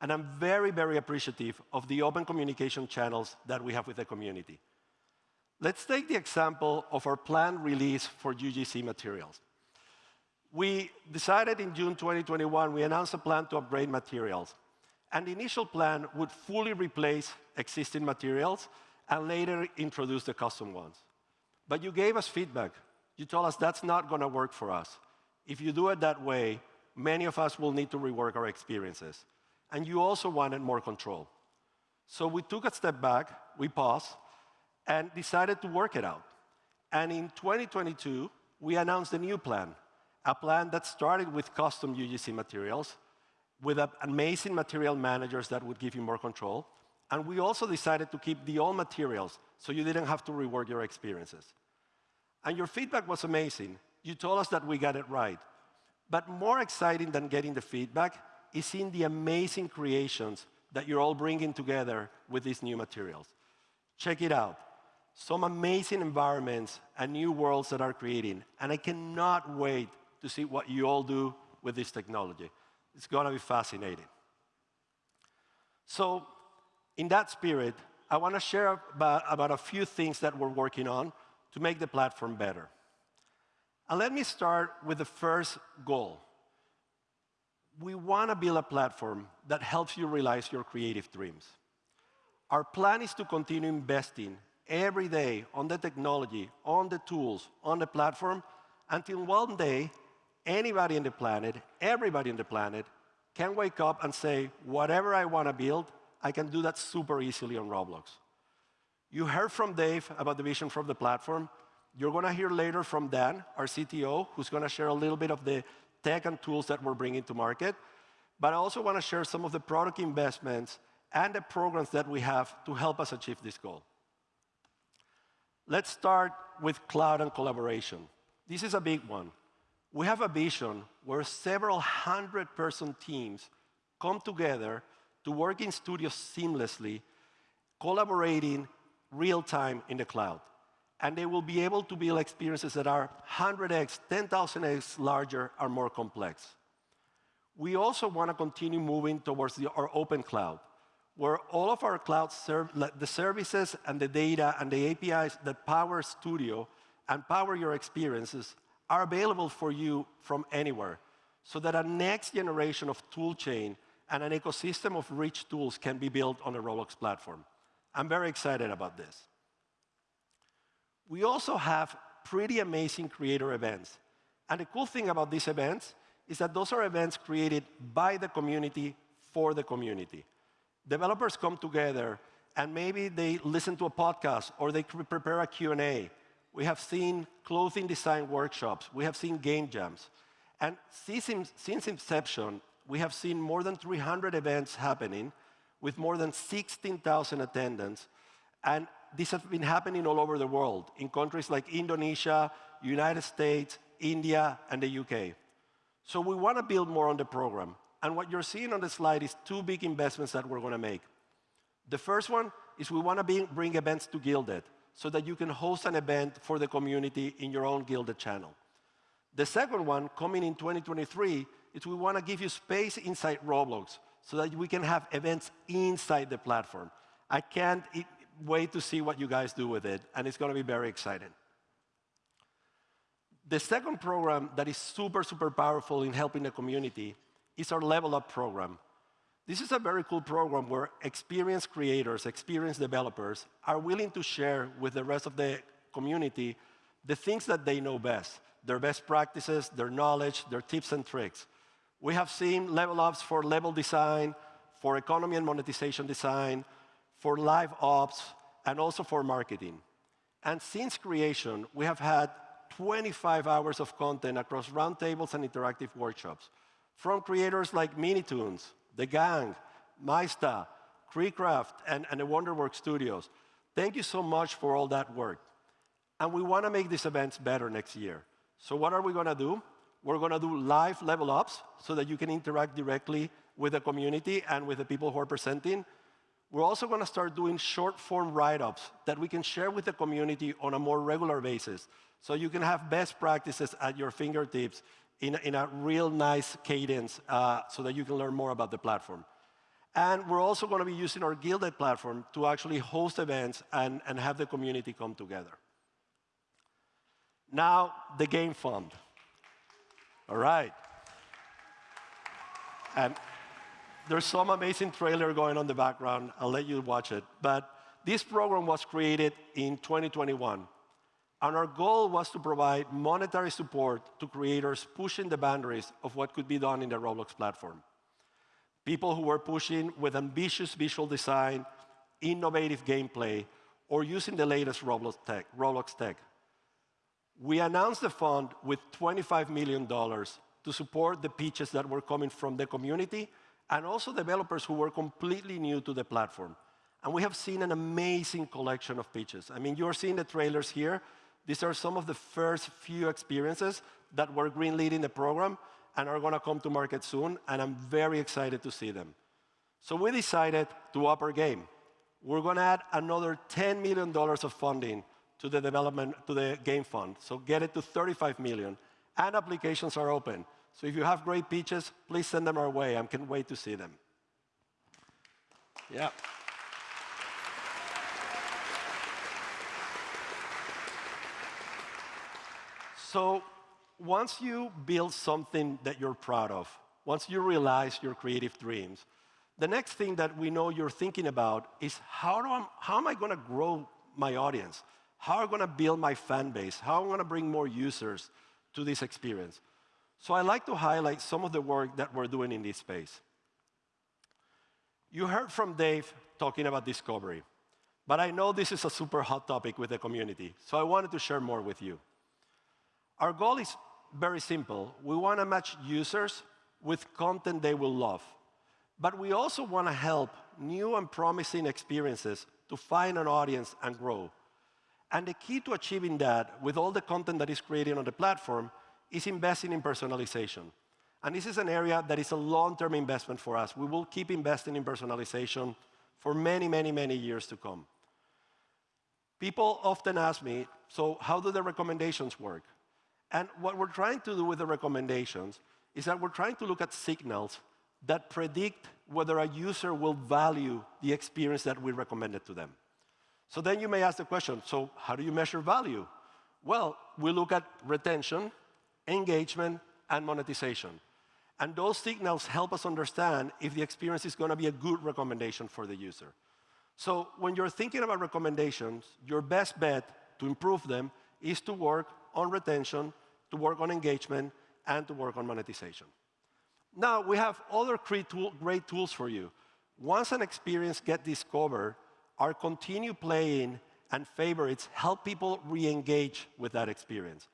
And I'm very, very appreciative of the open communication channels that we have with the community. Let's take the example of our planned release for UGC materials. We decided in June 2021, we announced a plan to upgrade materials. And the initial plan would fully replace existing materials and later introduce the custom ones. But you gave us feedback. You told us that's not going to work for us. If you do it that way, many of us will need to rework our experiences. And you also wanted more control. So we took a step back, we paused, and decided to work it out. And in 2022, we announced a new plan, a plan that started with custom UGC materials, with amazing material managers that would give you more control. And we also decided to keep the old materials so you didn't have to rework your experiences. And your feedback was amazing. You told us that we got it right. But more exciting than getting the feedback is seeing the amazing creations that you're all bringing together with these new materials. Check it out. Some amazing environments and new worlds that are creating. And I cannot wait to see what you all do with this technology. It's going to be fascinating. So in that spirit, I want to share about, about a few things that we're working on to make the platform better. And let me start with the first goal. We want to build a platform that helps you realize your creative dreams. Our plan is to continue investing every day on the technology, on the tools, on the platform, until one day, anybody in the planet, everybody in the planet, can wake up and say, whatever I want to build, I can do that super easily on Roblox. You heard from Dave about the vision from the platform. You're going to hear later from Dan, our CTO, who's going to share a little bit of the tech and tools that we're bringing to market. But I also want to share some of the product investments and the programs that we have to help us achieve this goal. Let's start with cloud and collaboration. This is a big one. We have a vision where several hundred person teams come together to work in studios seamlessly, collaborating real time in the cloud. And they will be able to build experiences that are 100x, 10,000x larger or more complex. We also want to continue moving towards the, our open cloud, where all of our cloud the services and the data and the APIs that power Studio and power your experiences are available for you from anywhere, so that a next generation of tool chain and an ecosystem of rich tools can be built on a Roblox platform. I'm very excited about this. We also have pretty amazing creator events. And the cool thing about these events is that those are events created by the community for the community. Developers come together, and maybe they listen to a podcast, or they prepare a Q&A. We have seen clothing design workshops. We have seen game jams. And since, inception, we have seen more than 300 events happening with more than 16,000 attendants. And this has been happening all over the world, in countries like Indonesia, United States, India, and the UK. So we want to build more on the program. And what you're seeing on the slide is two big investments that we're going to make. The first one is we want to bring events to Guilded so that you can host an event for the community in your own Guilded channel. The second one, coming in 2023, is we want to give you space inside Roblox so that we can have events inside the platform. I can't wait to see what you guys do with it, and it's going to be very exciting. The second program that is super, super powerful in helping the community is our Level Up program. This is a very cool program where experienced creators, experienced developers are willing to share with the rest of the community the things that they know best, their best practices, their knowledge, their tips and tricks. We have seen level ups for level design, for economy and monetization design, for live ops, and also for marketing. And since creation, we have had 25 hours of content across roundtables and interactive workshops from creators like Minitoons, The Gang, Maista, Creecraft, and, and the Wonderworks Studios. Thank you so much for all that work. And we want to make these events better next year. So what are we going to do? We're going to do live level ups so that you can interact directly with the community and with the people who are presenting. We're also going to start doing short form write ups that we can share with the community on a more regular basis So you can have best practices at your fingertips in a, in a real nice cadence uh, so that you can learn more about the platform. And we're also going to be using our Guilded platform to actually host events and, and have the community come together. Now, the game fund. All right. And there's some amazing trailer going on the background. I'll let you watch it. But this program was created in 2021. And our goal was to provide monetary support to creators pushing the boundaries of what could be done in the Roblox platform. People who were pushing with ambitious visual design, innovative gameplay, or using the latest Roblox tech. Roblox tech. We announced the fund with $25 million to support the pitches that were coming from the community and also developers who were completely new to the platform. And we have seen an amazing collection of pitches. I mean, you're seeing the trailers here. These are some of the first few experiences that were greenlit in the program and are going to come to market soon, and I'm very excited to see them. So we decided to up our game. We're going to add another $10 million of funding to the development, to the game fund. So get it to 35 million. And applications are open. So if you have great pitches, please send them our way. I can't wait to see them. Yeah. So once you build something that you're proud of, once you realize your creative dreams, the next thing that we know you're thinking about is how, do I, how am I going to grow my audience? How am I going to build my fan base? How am I going to bring more users to this experience? So I like to highlight some of the work that we're doing in this space. You heard from Dave talking about discovery, but I know this is a super hot topic with the community, so I wanted to share more with you. Our goal is very simple. We want to match users with content they will love, but we also want to help new and promising experiences to find an audience and grow. And the key to achieving that with all the content that is created on the platform is investing in personalization. And this is an area that is a long-term investment for us. We will keep investing in personalization for many, many, many years to come. People often ask me, so how do the recommendations work? And what we're trying to do with the recommendations is that we're trying to look at signals that predict whether a user will value the experience that we recommended to them. So then you may ask the question, so how do you measure value? Well, we look at retention, engagement, and monetization. And those signals help us understand if the experience is going to be a good recommendation for the user. So when you're thinking about recommendations, your best bet to improve them is to work on retention, to work on engagement, and to work on monetization. Now, we have other great tools for you. Once an experience gets discovered, our continue playing and favorites help people re-engage with that experience.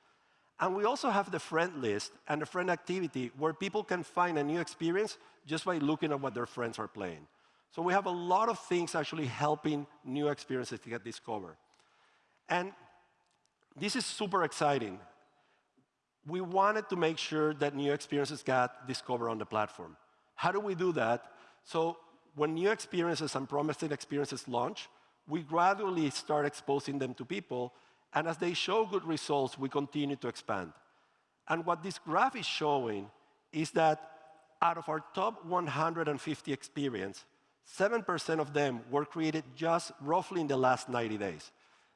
And we also have the friend list and the friend activity where people can find a new experience just by looking at what their friends are playing. So we have a lot of things actually helping new experiences to get discovered. And this is super exciting. We wanted to make sure that new experiences got discovered on the platform. How do we do that? So when new experiences and promising experiences launch, we gradually start exposing them to people, and as they show good results, we continue to expand. And what this graph is showing is that out of our top 150 experiences, 7% of them were created just roughly in the last 90 days,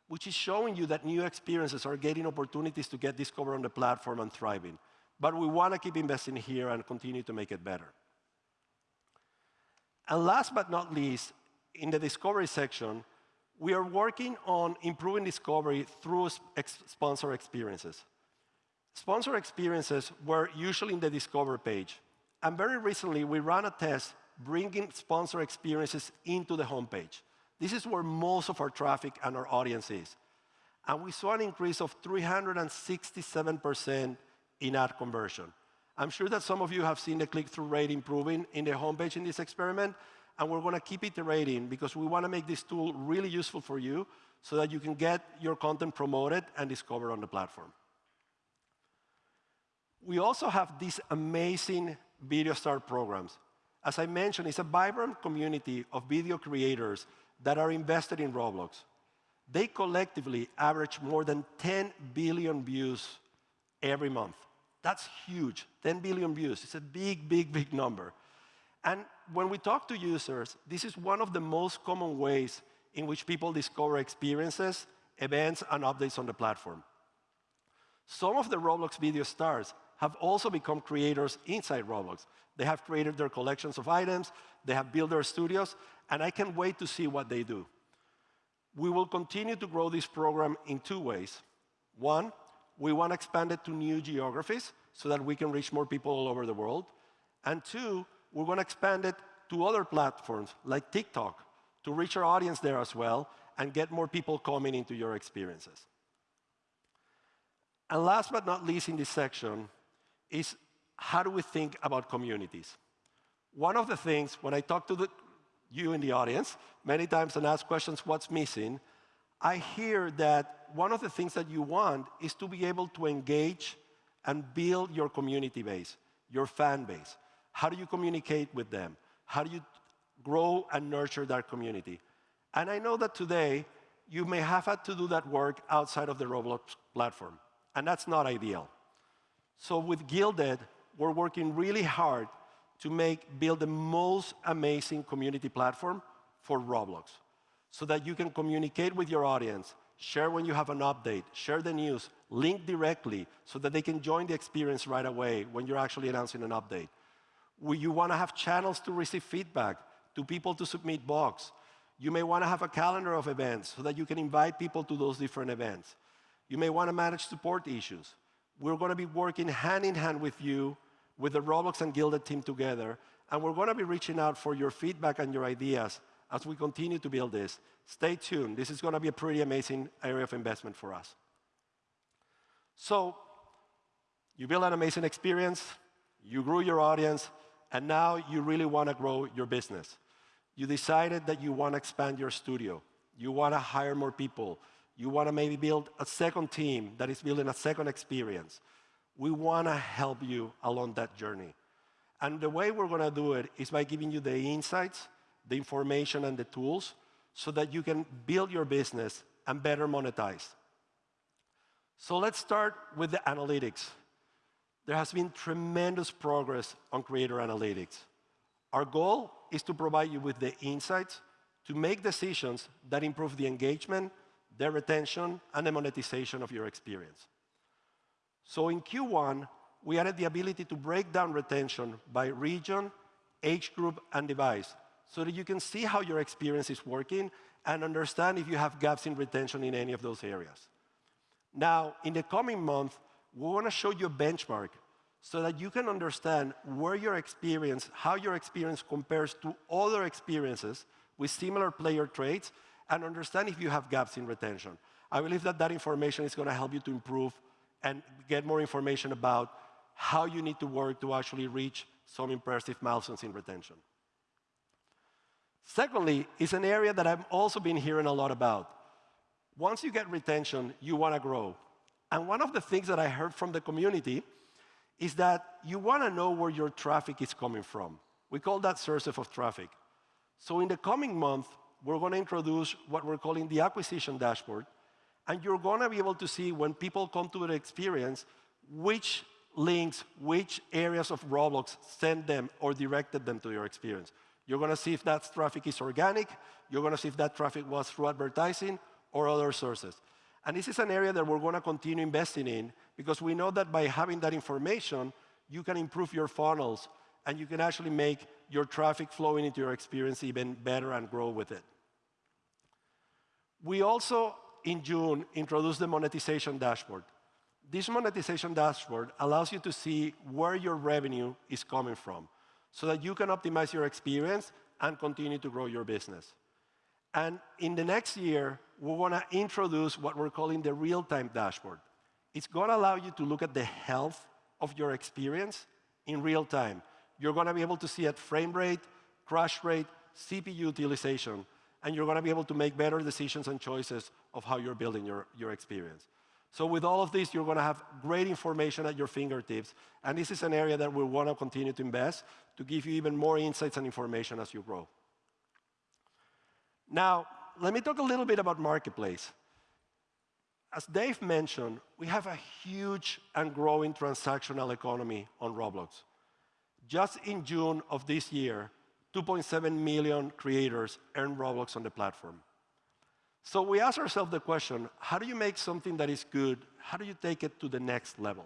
which is showing you that new experiences are getting opportunities to get discovered on the platform and thriving. But we want to keep investing here and continue to make it better. And last but not least, in the discovery section, we are working on improving discovery through ex sponsor experiences. Sponsor experiences were usually in the discover page. And very recently, we ran a test bringing sponsor experiences into the homepage. This is where most of our traffic and our audience is. And we saw an increase of 367% in ad conversion. I'm sure that some of you have seen the click-through rate improving in the homepage in this experiment, and we're going to keep iterating because we want to make this tool really useful for you so that you can get your content promoted and discovered on the platform. We also have these amazing Video Star programs. As I mentioned, it's a vibrant community of video creators that are invested in Roblox. they collectively average more than 10 billion views every month. That's huge, 10 billion views. It's a big, big, big number. And when we talk to users, this is one of the most common ways in which people discover experiences, events, and updates on the platform. Some of the Roblox video stars have also become creators inside Roblox. They have created their collections of items, they have built their studios, and I can't wait to see what they do. We will continue to grow this program in two ways. One, we want to expand it to new geographies so that we can reach more people all over the world. And two, we're going to expand it to other platforms like TikTok to reach our audience there as well and get more people coming into your experiences. And last but not least in this section is how do we think about communities? One of the things, when I talk to the, you in the audience many times and ask questions, what's missing, I hear that one of the things that you want is to be able to engage and build your community base, your fan base. How do you communicate with them? How do you grow and nurture that community? And I know that today, you may have had to do that work outside of the Roblox platform, and that's not ideal. So with Guilded, we're working really hard to make, build the most amazing community platform for Roblox so that you can communicate with your audience, share when you have an update, share the news, link directly so that they can join the experience right away when you're actually announcing an update. You want to have channels to receive feedback, to people to submit bugs. You may want to have a calendar of events so that you can invite people to those different events. You may want to manage support issues. We're going to be working hand in hand with you, with the Roblox and Guilded team together, and we're going to be reaching out for your feedback and your ideas as we continue to build this. Stay tuned. This is going to be a pretty amazing area of investment for us. So you build an amazing experience, you grew your audience, and now you really want to grow your business. You decided that you want to expand your studio. You want to hire more people. You want to maybe build a second team that is building a second experience. We want to help you along that journey. And the way we're going to do it is by giving you the insights, the information, and the tools so that you can build your business and better monetize. So let's start with the analytics. There has been tremendous progress on creator analytics. Our goal is to provide you with the insights to make decisions that improve the engagement, the retention, and the monetization of your experience. So in Q1, we added the ability to break down retention by region, age group, and device so that you can see how your experience is working and understand if you have gaps in retention in any of those areas. Now, in the coming month, we want to show you a benchmark so that you can understand where your experience, how your experience compares to other experiences with similar player traits and understand if you have gaps in retention. I believe that that information is going to help you to improve and get more information about how you need to work to actually reach some impressive milestones in retention. Secondly, is an area that I've also been hearing a lot about. Once you get retention, you want to grow. And one of the things that I heard from the community is that you want to know where your traffic is coming from. We call that source of traffic. So in the coming month, we're going to introduce what we're calling the acquisition dashboard. And you're going to be able to see when people come to the experience, which links, which areas of Roblox send them or directed them to your experience. You're going to see if that traffic is organic. You're going to see if that traffic was through advertising or other sources. And this is an area that we're going to continue investing in because we know that by having that information, you can improve your funnels and you can actually make your traffic flowing into your experience even better and grow with it. We also, in June, introduced the monetization dashboard. This monetization dashboard allows you to see where your revenue is coming from so that you can optimize your experience and continue to grow your business. And in the next year, we want to introduce what we're calling the real-time dashboard. It's going to allow you to look at the health of your experience in real time. You're going to be able to see at frame rate, crash rate, CPU utilization, and you're going to be able to make better decisions and choices of how you're building your, your experience. So with all of this, you're going to have great information at your fingertips, and this is an area that we want to continue to invest to give you even more insights and information as you grow. Now, let me talk a little bit about Marketplace. As Dave mentioned, we have a huge and growing transactional economy on Roblox. Just in June of this year, 2.7 million creators earn Robux on the platform. So we ask ourselves the question, how do you make something that is good, how do you take it to the next level?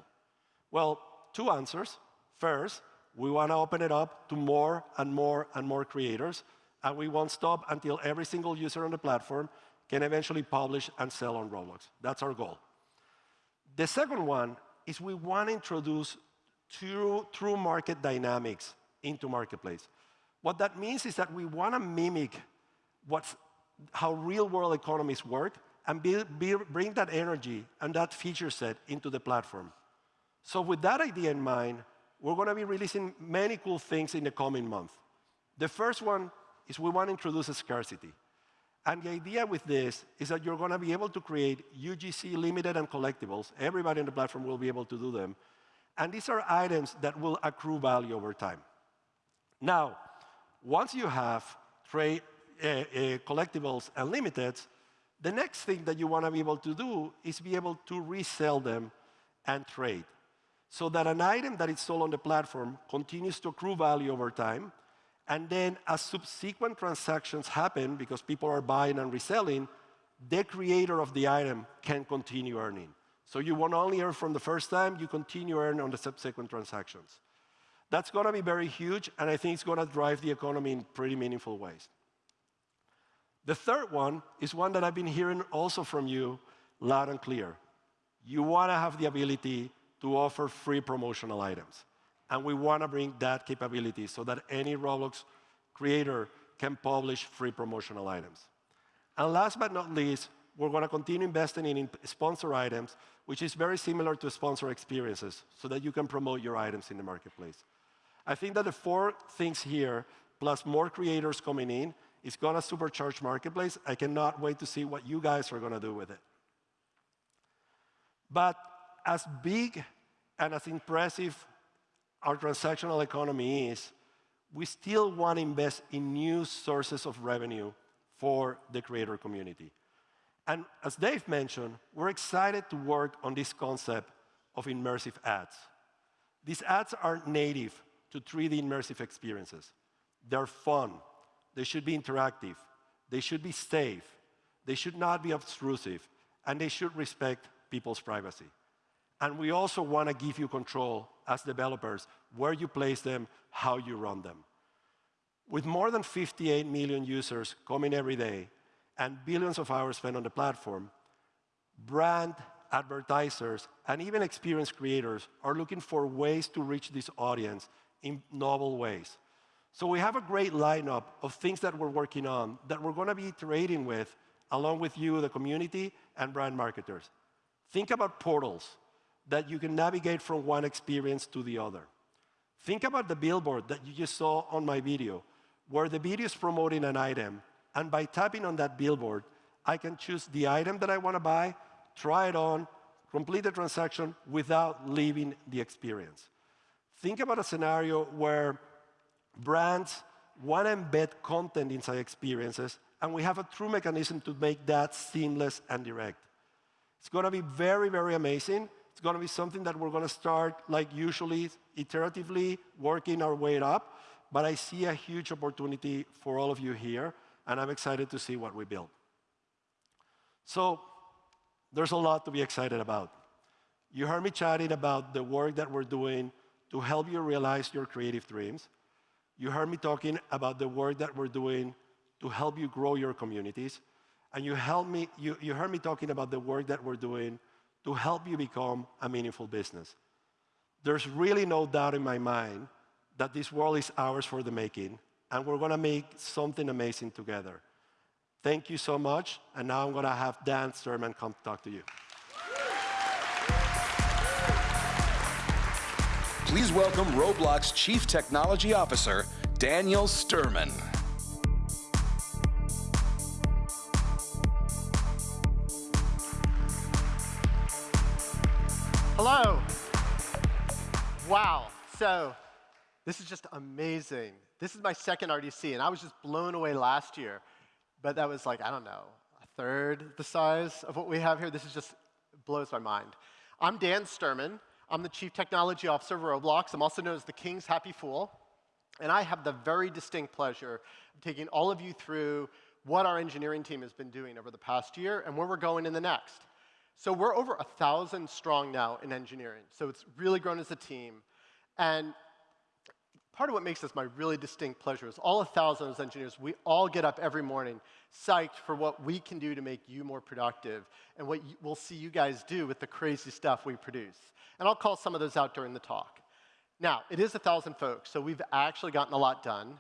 Well, two answers. First, we want to open it up to more and more and more creators, and we won't stop until every single user on the platform can eventually publish and sell on Roblox. That's our goal. The second one is we want to introduce true, true market dynamics into Marketplace. What that means is that we want to mimic what's, how real-world economies work and be, be, bring that energy and that feature set into the platform. So with that idea in mind, we're going to be releasing many cool things in the coming month. The first one is we want to introduce a scarcity. And the idea with this is that you're going to be able to create UGC limited and collectibles. Everybody on the platform will be able to do them. And these are items that will accrue value over time. Now, once you have trade, uh, uh, collectibles and limiteds, the next thing that you want to be able to do is be able to resell them and trade. So that an item that is sold on the platform continues to accrue value over time, and then as subsequent transactions happen, because people are buying and reselling, the creator of the item can continue earning. So you won't only earn from the first time, you continue earn on the subsequent transactions. That's going to be very huge, and I think it's going to drive the economy in pretty meaningful ways. The third one is one that I've been hearing also from you loud and clear. You want to have the ability to offer free promotional items. And we want to bring that capability so that any Roblox creator can publish free promotional items. And last but not least, we're going to continue investing in sponsor items, which is very similar to sponsor experiences, so that you can promote your items in the marketplace. I think that the four things here, plus more creators coming in, is to supercharge Marketplace. I cannot wait to see what you guys are to do with it. But as big and as impressive our transactional economy is, we still want to invest in new sources of revenue for the creator community. And as Dave mentioned, we're excited to work on this concept of immersive ads. These ads are native to 3D immersive experiences. They're fun. They should be interactive. They should be safe. They should not be obtrusive. And they should respect people's privacy. And we also want to give you control as developers where you place them, how you run them. With more than 58 million users coming every day and billions of hours spent on the platform, brand, advertisers, and even experienced creators are looking for ways to reach this audience in novel ways. So we have a great lineup of things that we're working on that we're going to be iterating with along with you, the community, and brand marketers. Think about portals that you can navigate from one experience to the other. Think about the billboard that you just saw on my video, where the video is promoting an item, and by tapping on that billboard, I can choose the item that I want to buy, try it on, complete the transaction without leaving the experience. Think about a scenario where brands want to embed content inside experiences, and we have a true mechanism to make that seamless and direct. It's going to be very, very amazing, it's going to be something that we're going to start, like usually, iteratively, working our way up. But I see a huge opportunity for all of you here, and I'm excited to see what we build. So there's a lot to be excited about. You heard me chatting about the work that we're doing to help you realize your creative dreams. You heard me talking about the work that we're doing to help you grow your communities. And you, helped me, you, you heard me talking about the work that we're doing to help you become a meaningful business. There's really no doubt in my mind that this world is ours for the making, and we're going to make something amazing together. Thank you so much, and now I'm going to have Dan Sturman come talk to you. Please welcome Roblox Chief Technology Officer, Daniel Sturman. Hello. Wow. So this is just amazing. This is my second RDC, and I was just blown away last year. but that was like, I don't know, a third the size of what we have here. This is just blows my mind. I'm Dan Sturman. I'm the Chief Technology Officer of Roblox. I'm also known as the King's Happy Fool. And I have the very distinct pleasure of taking all of you through what our engineering team has been doing over the past year and where we're going in the next. So we're over a 1,000 strong now in engineering. So it's really grown as a team. And part of what makes this my really distinct pleasure is all 1,000 of engineers, we all get up every morning psyched for what we can do to make you more productive and what we'll see you guys do with the crazy stuff we produce. And I'll call some of those out during the talk. Now, it is 1,000 folks, so we've actually gotten a lot done.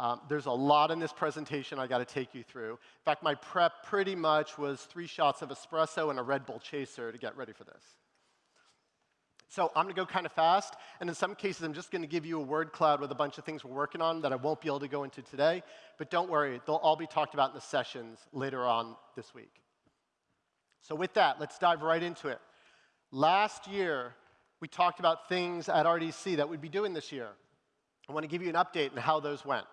Um, there's a lot in this presentation I got to take you through. In fact, my prep pretty much was three shots of espresso and a Red Bull chaser to get ready for this. So I'm going to go kind of fast, and in some cases, I'm just going to give you a word cloud with a bunch of things we're working on that I won't be able to go into today. But don't worry, they'll all be talked about in the sessions later on this week. So with that, let's dive right into it. Last year, we talked about things at RDC that we'd be doing this year. I want to give you an update on how those went.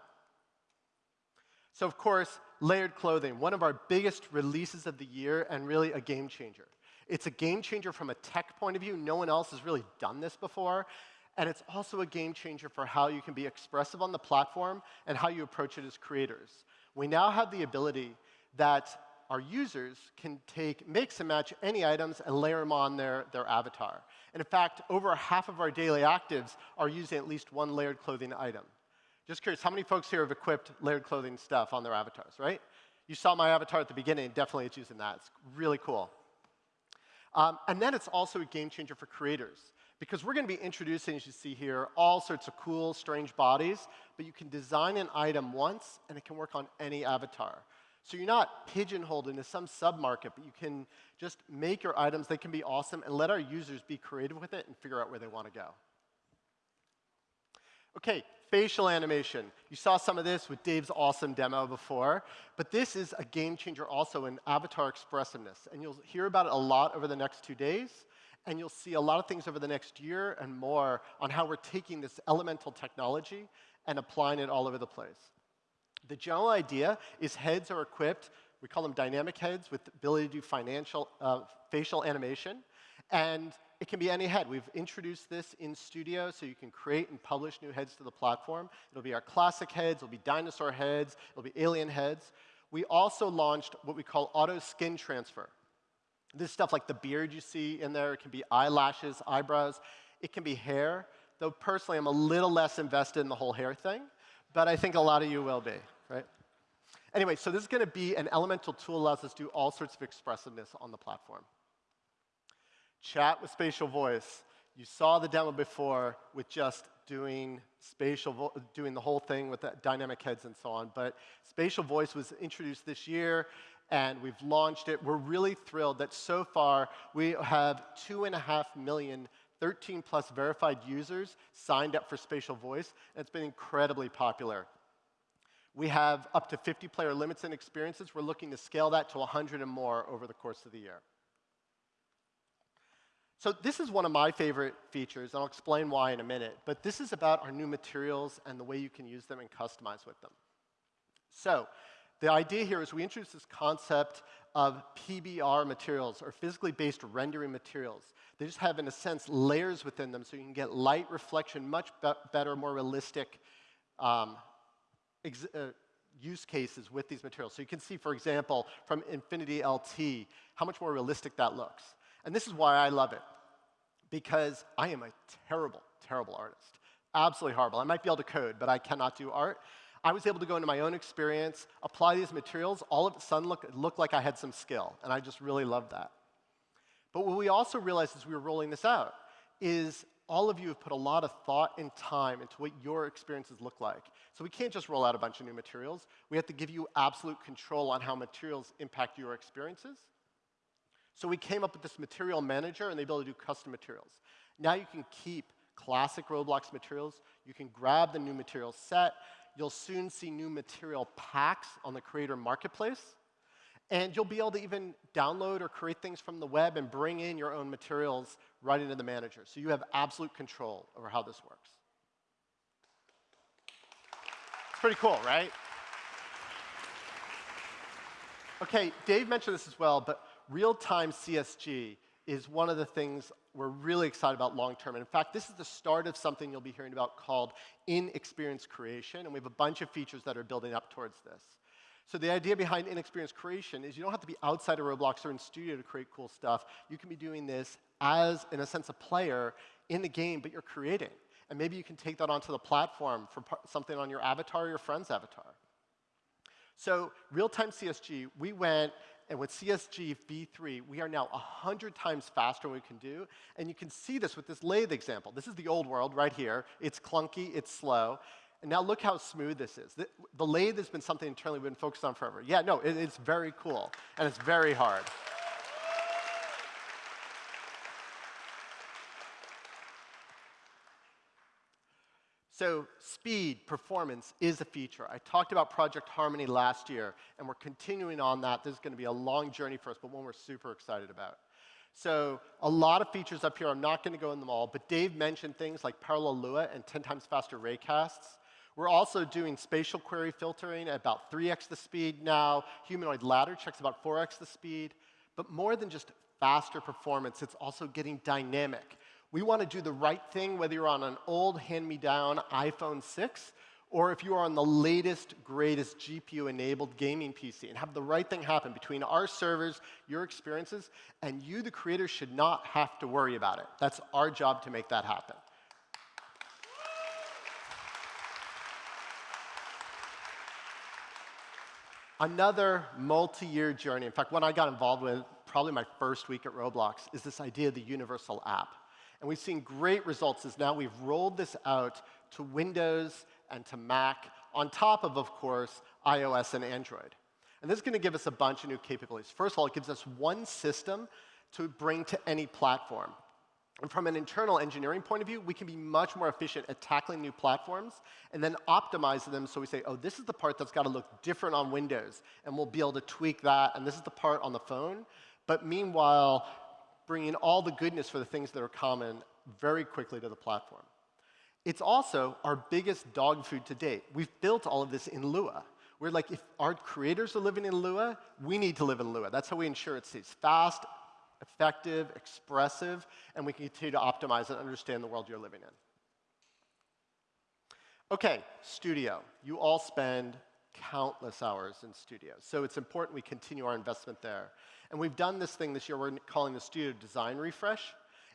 So, of course, layered clothing, one of our biggest releases of the year and really a game changer. It's a game changer from a tech point of view. No one else has really done this before. And it's also a game changer for how you can be expressive on the platform and how you approach it as creators. We now have the ability that our users can take, mix and match any items and layer them on their, their avatar. And in fact, over half of our daily actives are using at least one layered clothing item. Just curious, how many folks here have equipped layered clothing stuff on their avatars, right? You saw my avatar at the beginning, definitely it's using that. It's really cool. Um, and then it's also a game changer for creators because we're going to be introducing, as you see here, all sorts of cool, strange bodies, but you can design an item once and it can work on any avatar. So you're not pigeonholed into some sub-market, but you can just make your items, they can be awesome, and let our users be creative with it and figure out where they want to go. Okay, facial animation. You saw some of this with Dave's awesome demo before, but this is a game changer also in avatar expressiveness. And you'll hear about it a lot over the next two days, and you'll see a lot of things over the next year and more on how we're taking this elemental technology and applying it all over the place. The general idea is heads are equipped, we call them dynamic heads, with the ability to do financial, uh, facial animation. And it can be any head. We've introduced this in Studio so you can create and publish new heads to the platform. It'll be our classic heads, it'll be dinosaur heads, it'll be alien heads. We also launched what we call auto skin transfer. This stuff like the beard you see in there, it can be eyelashes, eyebrows, it can be hair, though personally I'm a little less invested in the whole hair thing, but I think a lot of you will be, right? Anyway, so this is going to be an elemental tool that allows us to do all sorts of expressiveness on the platform. Chat with spatial voice. You saw the demo before with just doing spatial, doing the whole thing with dynamic heads and so on. But spatial voice was introduced this year, and we've launched it. We're really thrilled that so far we have two and a half million 13 plus verified users signed up for spatial voice, and it's been incredibly popular. We have up to 50 player limits and experiences. We're looking to scale that to 100 and more over the course of the year. So this is one of my favorite features, and I'll explain why in a minute. But this is about our new materials and the way you can use them and customize with them. So the idea here is we introduce this concept of PBR materials, or physically based rendering materials. They just have, in a sense, layers within them so you can get light reflection, much be better, more realistic um, uh, use cases with these materials. So you can see, for example, from Infinity LT, how much more realistic that looks. And this is why I love it, because I am a terrible, terrible artist. Absolutely horrible. I might be able to code, but I cannot do art. I was able to go into my own experience, apply these materials, all of a sudden look, looked like I had some skill, and I just really loved that. But what we also realized as we were rolling this out is all of you have put a lot of thought and time into what your experiences look like. So we can't just roll out a bunch of new materials. We have to give you absolute control on how materials impact your experiences. So we came up with this material manager and the ability to do custom materials. Now you can keep classic Roblox materials. You can grab the new material set. You'll soon see new material packs on the creator marketplace. And you'll be able to even download or create things from the web and bring in your own materials right into the manager. So you have absolute control over how this works. It's pretty cool, right? Okay, Dave mentioned this as well, but real-time CSG is one of the things we're really excited about long term. And in fact, this is the start of something you'll be hearing about called in-experience creation, and we have a bunch of features that are building up towards this. So the idea behind in-experience creation is you don't have to be outside of Roblox or in Studio to create cool stuff. You can be doing this as, in a sense, a player in the game, but you're creating. And maybe you can take that onto the platform for something on your avatar or your friend's avatar. So real-time CSG, we went and with CSG v3, we are now 100 times faster than we can do. And you can see this with this lathe example. This is the old world right here. It's clunky, it's slow. And now look how smooth this is. The, the lathe has been something internally we've been focused on forever. Yeah, no, it, it's very cool, and it's very hard. So speed, performance is a feature. I talked about Project Harmony last year, and we're continuing on that. This is going to be a long journey for us, but one we're super excited about. So a lot of features up here. I'm not going to go in them all, but Dave mentioned things like parallel Lua and 10 times faster raycasts. We're also doing spatial query filtering at about 3x the speed now. Humanoid ladder checks about 4x the speed. But more than just faster performance, it's also getting dynamic. We want to do the right thing whether you're on an old hand-me-down iPhone 6 or if you are on the latest, greatest GPU-enabled gaming PC and have the right thing happen between our servers, your experiences, and you, the creator, should not have to worry about it. That's our job to make that happen. Another multi-year journey, in fact, when I got involved with, probably my first week at Roblox, is this idea of the universal app. And we've seen great results as now we've rolled this out to Windows and to Mac, on top of, of course, iOS and Android. And this is going to give us a bunch of new capabilities. First of all, it gives us one system to bring to any platform. And from an internal engineering point of view, we can be much more efficient at tackling new platforms and then optimize them so we say, oh, this is the part that's got to look different on Windows, and we'll be able to tweak that, and this is the part on the phone. But meanwhile, bringing all the goodness for the things that are common very quickly to the platform. It's also our biggest dog food to date. We've built all of this in Lua. We're like, if our creators are living in Lua, we need to live in Lua. That's how we ensure it stays fast, effective, expressive, and we can continue to optimize and understand the world you're living in. OK, Studio. You all spend countless hours in Studio, so it's important we continue our investment there. And we've done this thing this year we're calling the Studio Design Refresh.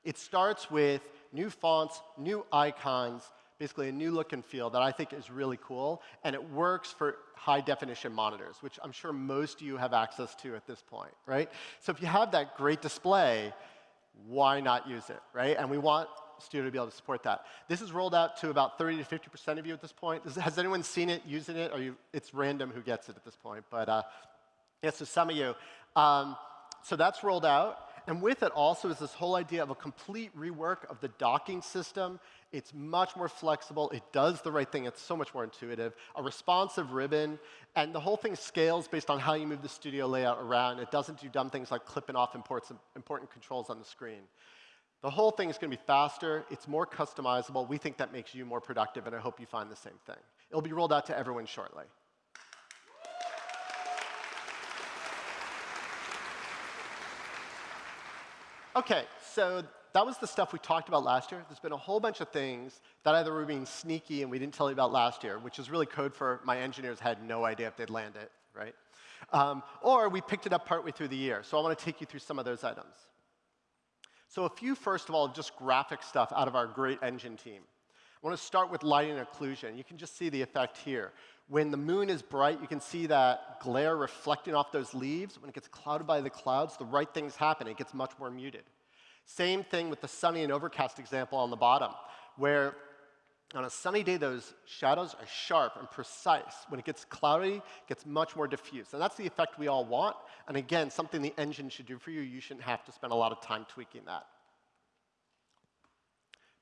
It starts with new fonts, new icons, basically a new look and feel that I think is really cool, and it works for high definition monitors, which I'm sure most of you have access to at this point, right? So if you have that great display, why not use it, right? And we want Studio to be able to support that. This is rolled out to about 30 to 50% of you at this point. Has anyone seen it, using it? Or you, it's random who gets it at this point. But uh, yeah, so some of you. Um, so that's rolled out. And with it also is this whole idea of a complete rework of the docking system. It's much more flexible. It does the right thing. It's so much more intuitive. A responsive ribbon. And the whole thing scales based on how you move the studio layout around. It doesn't do dumb things like clipping off important controls on the screen. The whole thing is going to be faster. It's more customizable. We think that makes you more productive, and I hope you find the same thing. It'll be rolled out to everyone shortly. Okay, so that was the stuff we talked about last year. There's been a whole bunch of things that either were being sneaky and we didn't tell you about last year, which is really code for my engineers had no idea if they'd land it, right? Um, or we picked it up partway through the year. So I want to take you through some of those items. So a few, first of all, just graphic stuff out of our great engine team. I want to start with lighting occlusion. You can just see the effect here. When the moon is bright, you can see that glare reflecting off those leaves. When it gets clouded by the clouds, the right things happen. It gets much more muted. Same thing with the sunny and overcast example on the bottom, where on a sunny day, those shadows are sharp and precise. When it gets cloudy, it gets much more diffuse. And that's the effect we all want. And again, something the engine should do for you. You shouldn't have to spend a lot of time tweaking that.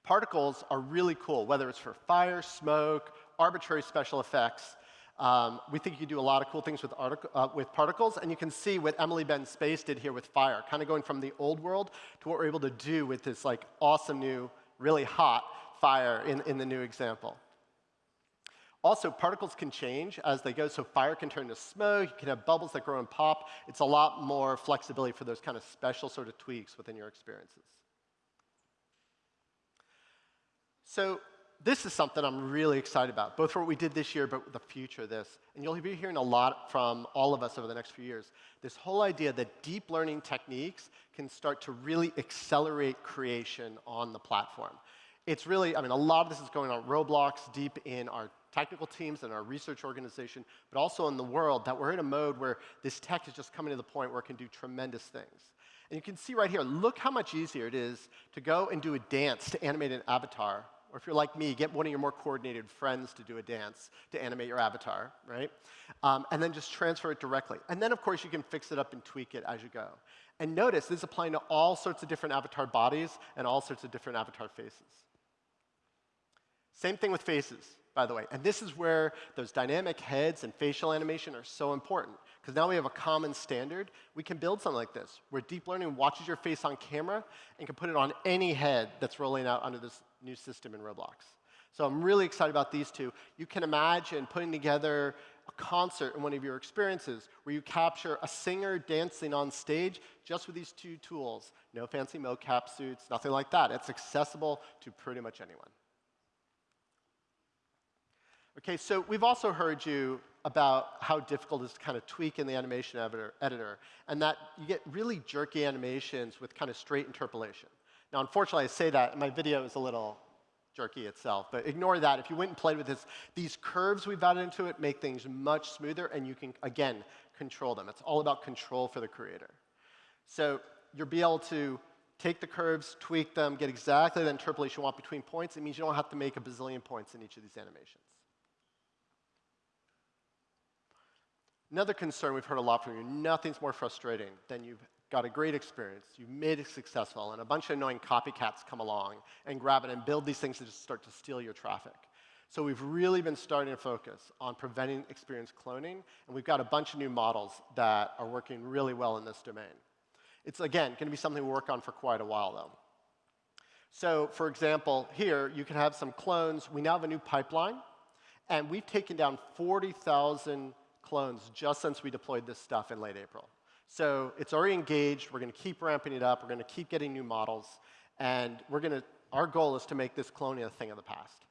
Particles are really cool, whether it's for fire, smoke, arbitrary special effects. Um, we think you can do a lot of cool things with, uh, with, particles, and you can see what Emily Ben Space did here with fire, kind of going from the old world to what we're able to do with this like awesome new, really hot fire in, in the new example. Also, particles can change as they go, so fire can turn to smoke, you can have bubbles that grow and pop. It's a lot more flexibility for those kind of special sort of tweaks within your experiences. So this is something I'm really excited about, both for what we did this year, but the future of this. And you'll be hearing a lot from all of us over the next few years. This whole idea that deep learning techniques can start to really accelerate creation on the platform. It's really, I mean, a lot of this is going on Roblox, deep in our technical teams and our research organization, but also in the world that we're in a mode where this tech is just coming to the point where it can do tremendous things. And you can see right here, look how much easier it is to go and do a dance to animate an avatar or if you're like me, get one of your more coordinated friends to do a dance to animate your avatar, right? Um, and then just transfer it directly. And then, of course, you can fix it up and tweak it as you go. And notice this is applying to all sorts of different avatar bodies and all sorts of different avatar faces. Same thing with faces, by the way. And this is where those dynamic heads and facial animation are so important. Because now we have a common standard. We can build something like this, where deep learning watches your face on camera and can put it on any head that's rolling out under this new system in Roblox. So I'm really excited about these two. You can imagine putting together a concert in one of your experiences where you capture a singer dancing on stage just with these two tools. No fancy mocap suits, nothing like that. It's accessible to pretty much anyone. Okay, so we've also heard you about how difficult it is to kind of tweak in the animation editor, editor, and that you get really jerky animations with kind of straight interpolation. Now, unfortunately, I say that, and my video is a little jerky itself, but ignore that. If you went and played with this, these curves we've added into it make things much smoother, and you can, again, control them. It's all about control for the creator. So you'll be able to take the curves, tweak them, get exactly the interpolation you want between points. It means you don't have to make a bazillion points in each of these animations. Another concern we've heard a lot from you, nothing's more frustrating than you've got a great experience, you've made it successful, and a bunch of annoying copycats come along and grab it and build these things that just start to steal your traffic. So we've really been starting to focus on preventing experience cloning, and we've got a bunch of new models that are working really well in this domain. It's, again, going to be something we work on for quite a while, though. So, for example, here, you can have some clones. We now have a new pipeline, and we've taken down 40,000 clones just since we deployed this stuff in late April. So it's already engaged. We're going to keep ramping it up. We're going to keep getting new models. And we're going to, our goal is to make this cloning a thing of the past.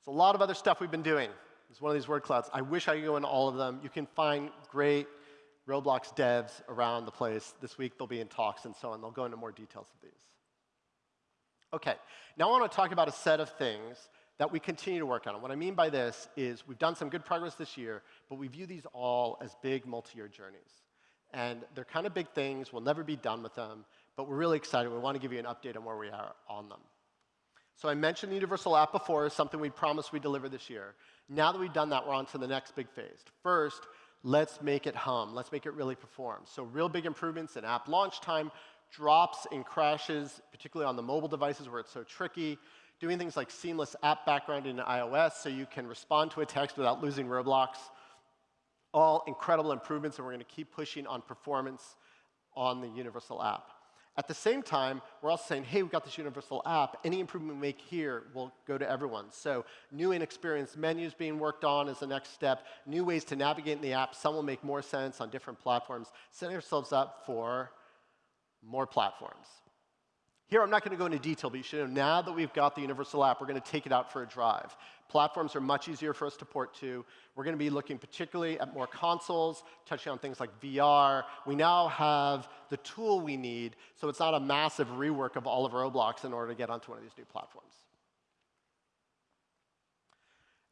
It's a lot of other stuff we've been doing. It's one of these word clouds. I wish I could go into all of them. You can find great Roblox devs around the place. This week they'll be in talks and so on. They'll go into more details of these. OK, now I want to talk about a set of things that we continue to work on. And what I mean by this is we've done some good progress this year, but we view these all as big multi-year journeys. And they're kind of big things. We'll never be done with them, but we're really excited. We want to give you an update on where we are on them. So I mentioned the Universal App before as something we promised we'd deliver this year. Now that we've done that, we're on to the next big phase. First, let's make it hum. Let's make it really perform. So real big improvements in app launch time, drops and crashes, particularly on the mobile devices where it's so tricky, doing things like seamless app background in iOS so you can respond to a text without losing Roblox. All incredible improvements, and we're going to keep pushing on performance on the universal app. At the same time, we're also saying, hey, we've got this universal app. Any improvement we make here will go to everyone. So new in-experience menus being worked on as the next step, new ways to navigate in the app. Some will make more sense on different platforms. Setting ourselves up for more platforms. Here, I'm not going to go into detail, but you should know now that we've got the universal app, we're going to take it out for a drive. Platforms are much easier for us to port to. We're going to be looking particularly at more consoles, touching on things like VR. We now have the tool we need, so it's not a massive rework of all of Roblox in order to get onto one of these new platforms.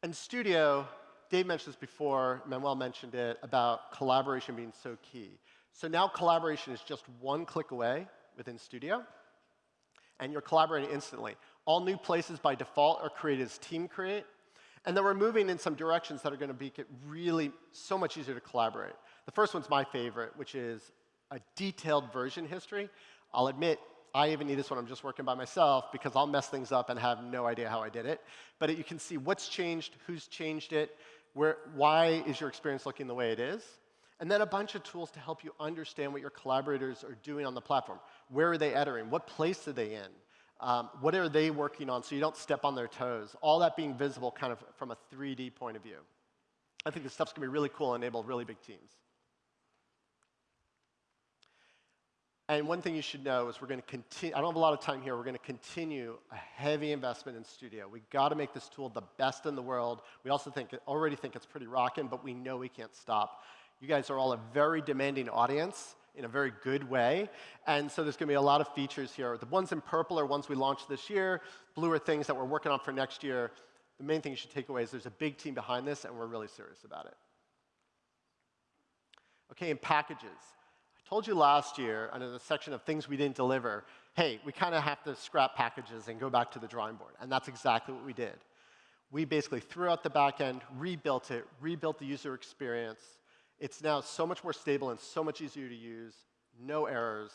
And Studio, Dave mentioned this before, Manuel mentioned it, about collaboration being so key. So now collaboration is just one click away within Studio and you're collaborating instantly. All new places by default are created as team create. And then we're moving in some directions that are going to make it really so much easier to collaborate. The first one's my favorite, which is a detailed version history. I'll admit, I even need this when I'm just working by myself because I'll mess things up and have no idea how I did it. But it, you can see what's changed, who's changed it, where, why is your experience looking the way it is. And then a bunch of tools to help you understand what your collaborators are doing on the platform. Where are they entering? What place are they in? Um, what are they working on so you don't step on their toes? All that being visible kind of from a 3D point of view. I think this stuff's going to be really cool and enable really big teams. And one thing you should know is we're going to continue, I don't have a lot of time here, we're going to continue a heavy investment in Studio. We've got to make this tool the best in the world. We also think, already think it's pretty rocking, but we know we can't stop. You guys are all a very demanding audience in a very good way. And so there's going to be a lot of features here. The ones in purple are ones we launched this year. Blue are things that we're working on for next year. The main thing you should take away is there's a big team behind this, and we're really serious about it. Okay, in packages I told you last year under the section of things we didn't deliver, hey, we kind of have to scrap packages and go back to the drawing board. And that's exactly what we did. We basically threw out the back end, rebuilt it, rebuilt the user experience. It's now so much more stable and so much easier to use, no errors.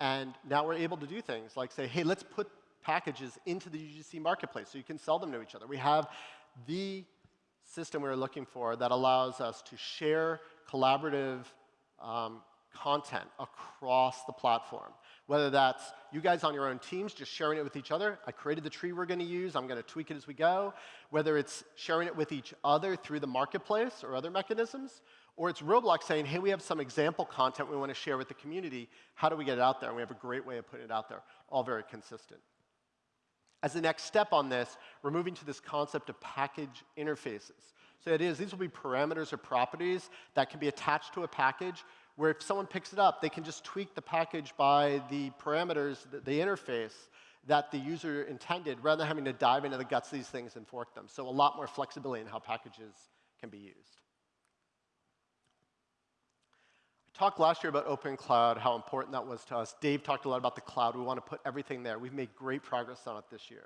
And now we're able to do things like say, hey, let's put packages into the UGC marketplace so you can sell them to each other. We have the system we are looking for that allows us to share collaborative um, content across the platform. Whether that's you guys on your own teams just sharing it with each other. I created the tree we're going to use. I'm going to tweak it as we go. Whether it's sharing it with each other through the marketplace or other mechanisms, or it's Roblox saying, hey, we have some example content we want to share with the community. How do we get it out there? And we have a great way of putting it out there, all very consistent. As the next step on this, we're moving to this concept of package interfaces. So it is, these will be parameters or properties that can be attached to a package where if someone picks it up, they can just tweak the package by the parameters, the, the interface that the user intended, rather than having to dive into the guts of these things and fork them. So a lot more flexibility in how packages can be used. I talked last year about Open Cloud, how important that was to us. Dave talked a lot about the cloud. We want to put everything there. We've made great progress on it this year.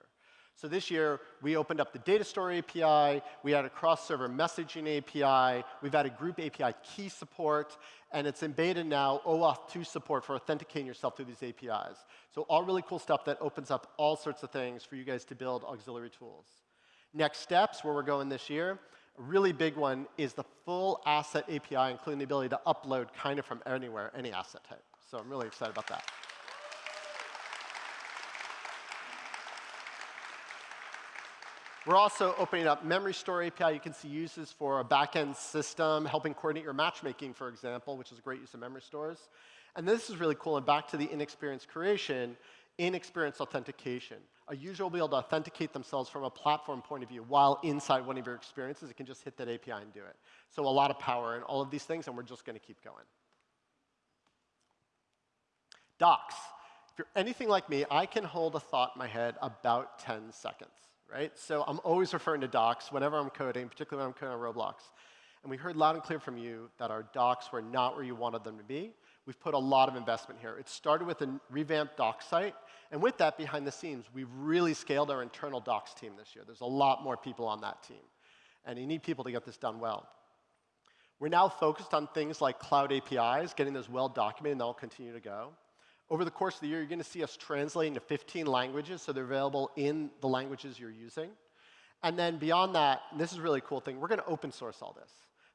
So this year, we opened up the data store API, we added cross-server messaging API, we've added group API key support, and it's in beta now OAuth 2 support for authenticating yourself through these APIs. So all really cool stuff that opens up all sorts of things for you guys to build auxiliary tools. Next steps, where we're going this year, a really big one is the full asset API, including the ability to upload kind of from anywhere, any asset type. So I'm really excited about that. We're also opening up memory store API. You can see uses for a backend system, helping coordinate your matchmaking, for example, which is a great use of memory stores. And this is really cool. And back to the in-experience creation, in-experience authentication. A user will be able to authenticate themselves from a platform point of view while inside one of your experiences. It can just hit that API and do it. So a lot of power in all of these things, and we're just going to keep going. Docs. If you're anything like me, I can hold a thought in my head about 10 seconds right? So I'm always referring to docs whenever I'm coding, particularly when I'm coding on Roblox. And we heard loud and clear from you that our docs were not where you wanted them to be. We've put a lot of investment here. It started with a revamped doc site, and with that behind the scenes, we've really scaled our internal docs team this year. There's a lot more people on that team, and you need people to get this done well. We're now focused on things like cloud APIs, getting those well documented, and they'll continue to go. Over the course of the year, you're going to see us translating to 15 languages, so they're available in the languages you're using. And then beyond that, this is a really cool thing, we're going to open source all this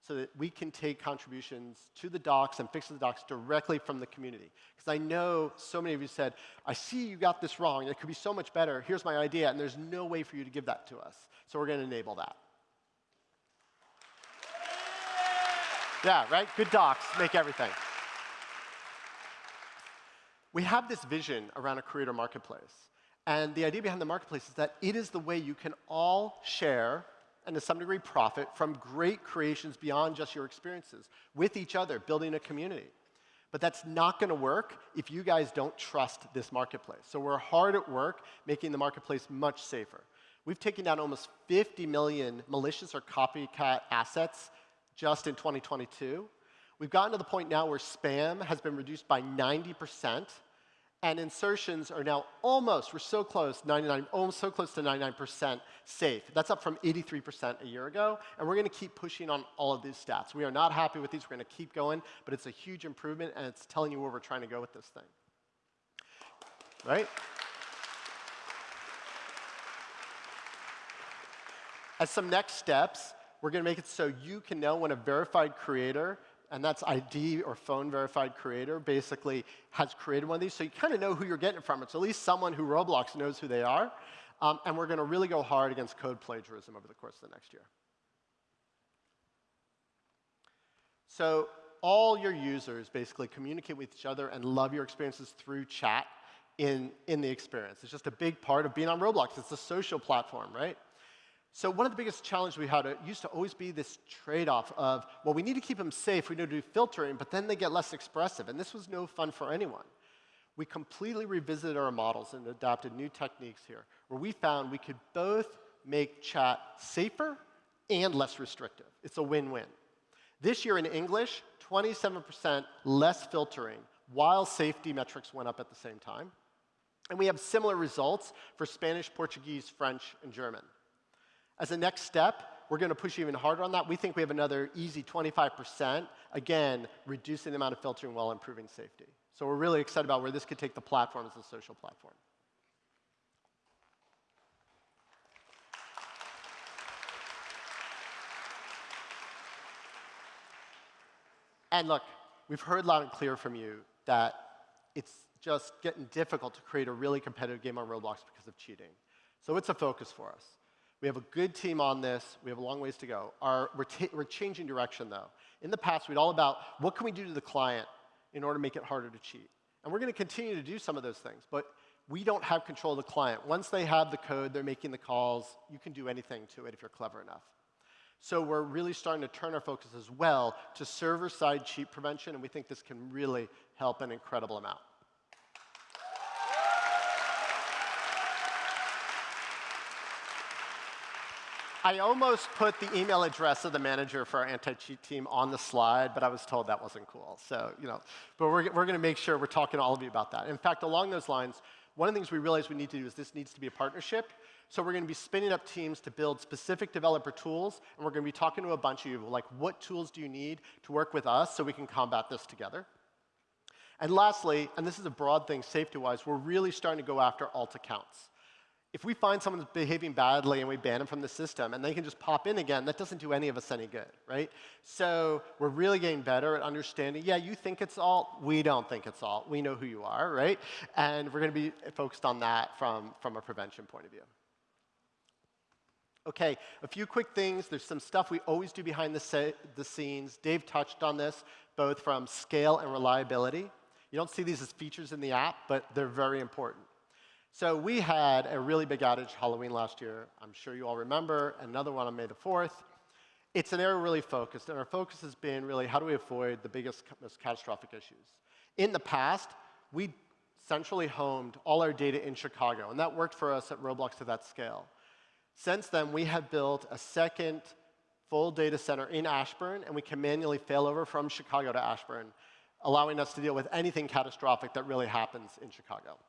so that we can take contributions to the docs and fix the docs directly from the community. Because I know so many of you said, I see you got this wrong, it could be so much better, here's my idea, and there's no way for you to give that to us. So we're going to enable that. Yeah, right? Good docs make everything we have this vision around a creator marketplace. And the idea behind the marketplace is that it is the way you can all share and to some degree profit from great creations beyond just your experiences with each other, building a community. But that's not going to work if you guys don't trust this marketplace. So we're hard at work making the marketplace much safer. We've taken down almost 50 million malicious or copycat assets just in 2022. We've gotten to the point now where spam has been reduced by 90 percent and insertions are now almost, we're so close, 99, almost so close to 99% safe. That's up from 83% a year ago, and we're going to keep pushing on all of these stats. We are not happy with these, we're going to keep going, but it's a huge improvement, and it's telling you where we're trying to go with this thing. Right? As some next steps, we're going to make it so you can know when a verified creator and that's ID or phone verified creator, basically has created one of these. So you kind of know who you're getting it from. It's at least someone who Roblox knows who they are. Um, and we're going to really go hard against code plagiarism over the course of the next year. So all your users basically communicate with each other and love your experiences through chat in, in the experience. It's just a big part of being on Roblox. It's a social platform, right? So one of the biggest challenges we had it used to always be this trade-off of, well, we need to keep them safe, we need to do filtering, but then they get less expressive, and this was no fun for anyone. We completely revisited our models and adopted new techniques here, where we found we could both make chat safer and less restrictive. It's a win-win. This year in English, 27% less filtering, while safety metrics went up at the same time. And we have similar results for Spanish, Portuguese, French, and German. As a next step, we're going to push even harder on that. We think we have another easy 25%, again, reducing the amount of filtering while improving safety. So we're really excited about where this could take the platform as a social platform. And look, we've heard loud and clear from you that it's just getting difficult to create a really competitive game on Roblox because of cheating. So it's a focus for us. We have a good team on this. We have a long ways to go. Our, we're, we're changing direction, though. In the past, we'd all about what can we do to the client in order to make it harder to cheat. And we're going to continue to do some of those things, but we don't have control of the client. Once they have the code, they're making the calls, you can do anything to it if you're clever enough. So we're really starting to turn our focus as well to server-side cheat prevention, and we think this can really help an incredible amount. I almost put the email address of the manager for our anti-cheat team on the slide, but I was told that wasn't cool. So, you know, but we're, we're going to make sure we're talking to all of you about that. In fact, along those lines, one of the things we realized we need to do is this needs to be a partnership. So we're going to be spinning up teams to build specific developer tools, and we're going to be talking to a bunch of you, like what tools do you need to work with us so we can combat this together? And lastly, and this is a broad thing safety-wise, we're really starting to go after alt accounts. If we find someone's behaving badly and we ban them from the system and they can just pop in again, that doesn't do any of us any good, right? So we're really getting better at understanding, yeah, you think it's alt, we don't think it's alt. We know who you are, right? And we're going to be focused on that from, from a prevention point of view. Okay, a few quick things. There's some stuff we always do behind the, the scenes. Dave touched on this, both from scale and reliability. You don't see these as features in the app, but they're very important. So we had a really big outage Halloween last year. I'm sure you all remember. Another one on May the 4th. It's an area really focused, and our focus has been really how do we avoid the biggest, most catastrophic issues. In the past, we centrally homed all our data in Chicago, and that worked for us at Roblox to that scale. Since then, we have built a second full data center in Ashburn, and we can manually fail over from Chicago to Ashburn, allowing us to deal with anything catastrophic that really happens in Chicago.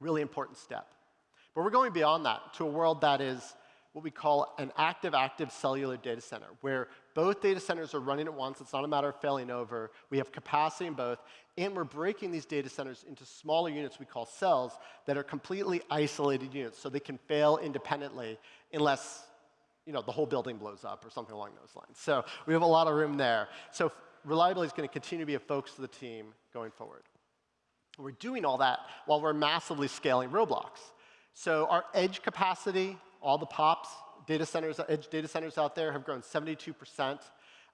Really important step. But we're going beyond that to a world that is what we call an active-active cellular data center, where both data centers are running at once. It's not a matter of failing over. We have capacity in both, and we're breaking these data centers into smaller units we call cells that are completely isolated units, so they can fail independently unless you know, the whole building blows up or something along those lines. So we have a lot of room there. So reliability is going to continue to be a focus of the team going forward. We're doing all that while we're massively scaling Roblox. So our edge capacity, all the POPs, data centers, edge data centers out there have grown 72%.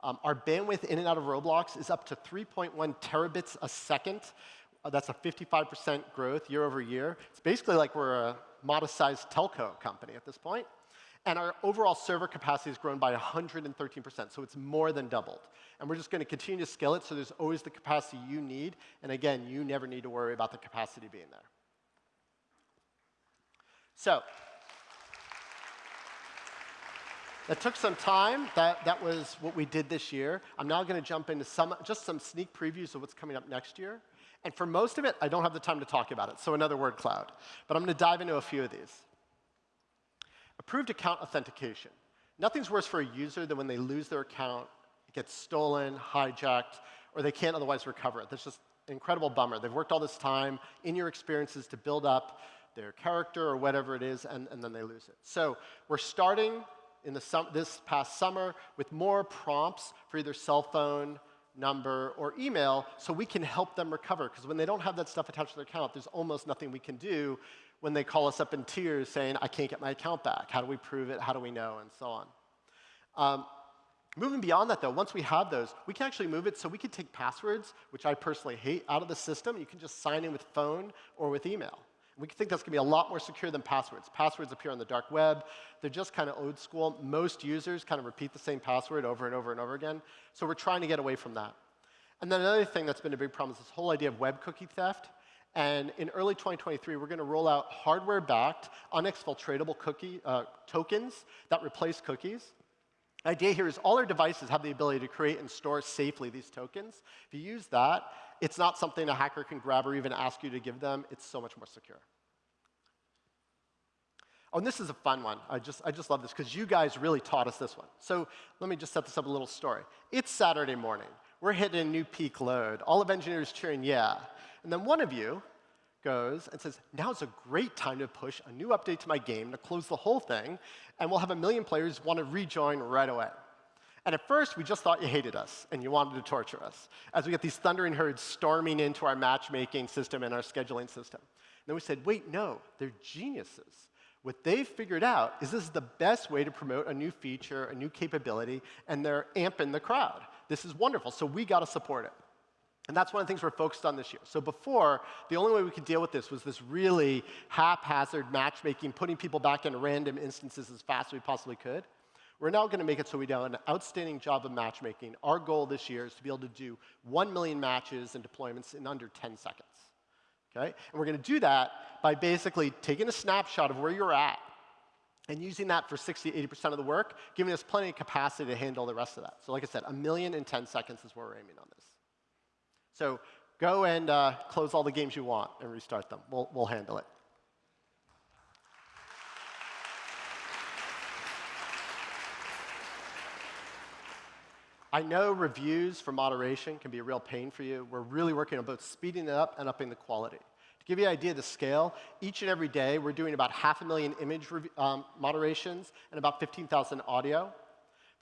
Um, our bandwidth in and out of Roblox is up to 3.1 terabits a second. Uh, that's a 55% growth year over year. It's basically like we're a modest-sized telco company at this point. And our overall server capacity has grown by 113%, so it's more than doubled. And we're just going to continue to scale it so there's always the capacity you need. And again, you never need to worry about the capacity being there. So that took some time. That, that was what we did this year. I'm now going to jump into some, just some sneak previews of what's coming up next year. And for most of it, I don't have the time to talk about it, so another word cloud. But I'm going to dive into a few of these. Approved account authentication. Nothing's worse for a user than when they lose their account, it gets stolen, hijacked, or they can't otherwise recover it. That's just an incredible bummer. They've worked all this time in your experiences to build up their character or whatever it is, and, and then they lose it. So we're starting in the this past summer with more prompts for either cell phone, number, or email so we can help them recover. Because when they don't have that stuff attached to their account, there's almost nothing we can do when they call us up in tears saying, I can't get my account back. How do we prove it? How do we know? And so on. Um, moving beyond that, though, once we have those, we can actually move it so we can take passwords, which I personally hate, out of the system. You can just sign in with phone or with email. We think that's going to be a lot more secure than passwords. Passwords appear on the dark web. They're just kind of old school. Most users kind of repeat the same password over and over and over again. So we're trying to get away from that. And then another thing that's been a big problem is this whole idea of web cookie theft. And in early 2023, we're going to roll out hardware-backed, unexfiltratable cookie uh, tokens that replace cookies. The idea here is all our devices have the ability to create and store safely these tokens. If you use that, it's not something a hacker can grab or even ask you to give them. It's so much more secure. Oh, and this is a fun one. I just, I just love this because you guys really taught us this one. So let me just set this up a little story. It's Saturday morning. We're hitting a new peak load. All of engineers cheering, yeah. And then one of you goes and says, now's a great time to push a new update to my game to close the whole thing, and we'll have a million players want to rejoin right away. And at first, we just thought you hated us and you wanted to torture us as we get these thundering herds storming into our matchmaking system and our scheduling system. And then we said, wait, no, they're geniuses. What they've figured out is this is the best way to promote a new feature, a new capability, and they're amping the crowd. This is wonderful, so we got to support it. And that's one of the things we're focused on this year. So before, the only way we could deal with this was this really haphazard matchmaking, putting people back in random instances as fast as we possibly could. We're now going to make it so we do an outstanding job of matchmaking. Our goal this year is to be able to do 1 million matches and deployments in under 10 seconds. Okay? And we're going to do that by basically taking a snapshot of where you're at and using that for 60, 80% of the work, giving us plenty of capacity to handle the rest of that. So like I said, a million in 10 seconds is where we're aiming on this. So go and uh, close all the games you want and restart them. We'll, we'll handle it. I know reviews for moderation can be a real pain for you. We're really working on both speeding it up and upping the quality. To give you an idea of the scale, each and every day we're doing about half a million image um, moderations and about 15,000 audio.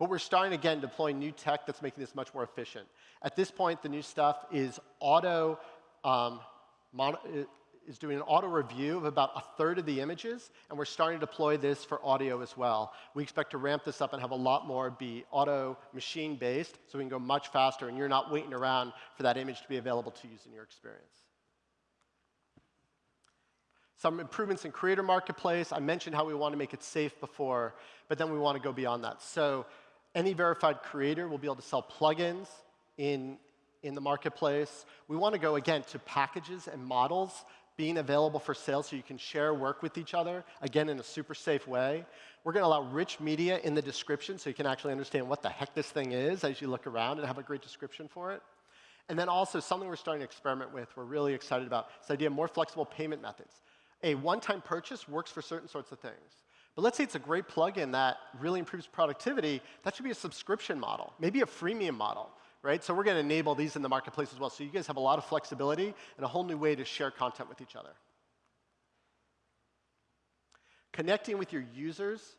But we're starting again deploying new tech that's making this much more efficient. At this point, the new stuff is auto um, is doing an auto review of about a third of the images, and we're starting to deploy this for audio as well. We expect to ramp this up and have a lot more be auto machine based, so we can go much faster, and you're not waiting around for that image to be available to use in your experience. Some improvements in Creator Marketplace. I mentioned how we want to make it safe before, but then we want to go beyond that. So any verified creator will be able to sell plugins in, in the marketplace. We want to go, again, to packages and models being available for sale so you can share work with each other, again, in a super safe way. We're going to allow rich media in the description so you can actually understand what the heck this thing is as you look around and have a great description for it. And then also something we're starting to experiment with, we're really excited about, this idea of more flexible payment methods. A one-time purchase works for certain sorts of things. But let's say it's a great plugin that really improves productivity, that should be a subscription model, maybe a freemium model right? So we're going to enable these in the marketplace as well. So you guys have a lot of flexibility and a whole new way to share content with each other. Connecting with your users,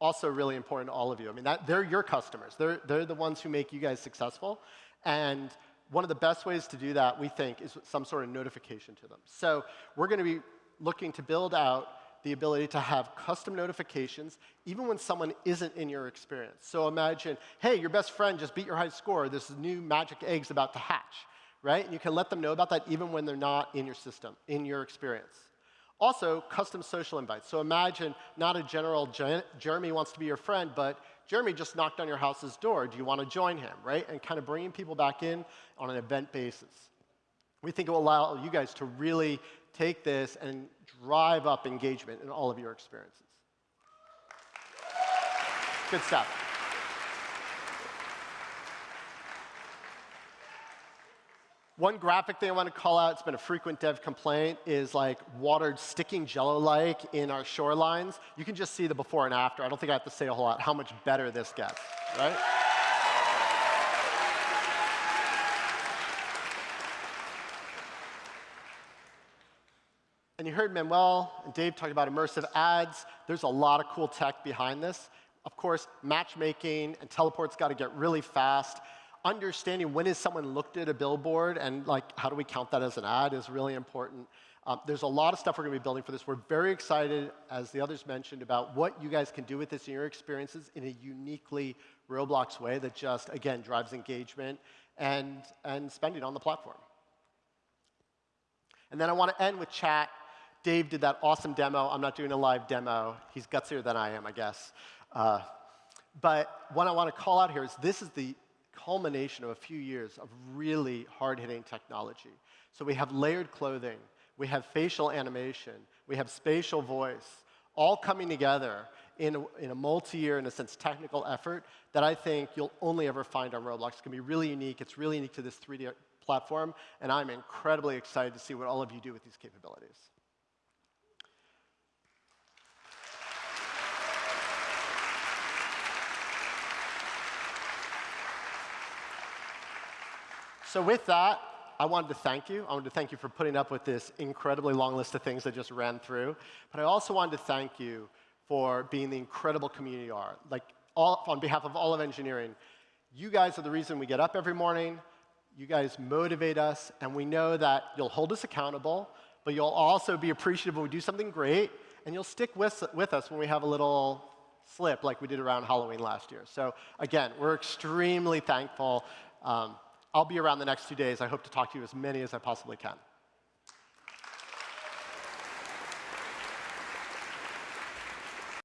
also really important to all of you. I mean, that, they're your customers. They're, they're the ones who make you guys successful. And one of the best ways to do that, we think, is some sort of notification to them. So we're going to be looking to build out the ability to have custom notifications even when someone isn't in your experience. So imagine, hey, your best friend just beat your high score. This new magic egg's about to hatch, right? And you can let them know about that even when they're not in your system, in your experience. Also, custom social invites. So imagine not a general, Jeremy wants to be your friend, but Jeremy just knocked on your house's door. Do you want to join him, right? And kind of bringing people back in on an event basis. We think it will allow you guys to really take this and drive up engagement in all of your experiences. Good stuff. One graphic thing I want to call out, it's been a frequent dev complaint, is like water sticking jello-like in our shorelines. You can just see the before and after. I don't think I have to say a whole lot how much better this gets, right? And you heard Manuel and Dave talk about immersive ads. There's a lot of cool tech behind this. Of course, matchmaking and teleport's got to get really fast. understanding when has someone looked at a billboard and like how do we count that as an ad is really important. Um, there's a lot of stuff we're going to be building for this. We're very excited, as the others mentioned, about what you guys can do with this in your experiences in a uniquely Roblox way that just, again, drives engagement and, and spending on the platform. And then I want to end with chat. Dave did that awesome demo. I'm not doing a live demo. He's gutsier than I am, I guess. Uh, but what I want to call out here is this is the culmination of a few years of really hard-hitting technology. So we have layered clothing, we have facial animation, we have spatial voice, all coming together in a, in a multi-year, in a sense, technical effort that I think you'll only ever find on Roblox. It's going to be really unique. It's really unique to this 3D platform, and I'm incredibly excited to see what all of you do with these capabilities. So with that, I wanted to thank you. I wanted to thank you for putting up with this incredibly long list of things I just ran through. But I also wanted to thank you for being the incredible community you are. Like, all, on behalf of all of engineering, you guys are the reason we get up every morning. You guys motivate us, and we know that you'll hold us accountable, but you'll also be appreciative when we do something great, and you'll stick with, with us when we have a little slip like we did around Halloween last year. So again, we're extremely thankful. Um, I'll be around the next two days. I hope to talk to you as many as I possibly can.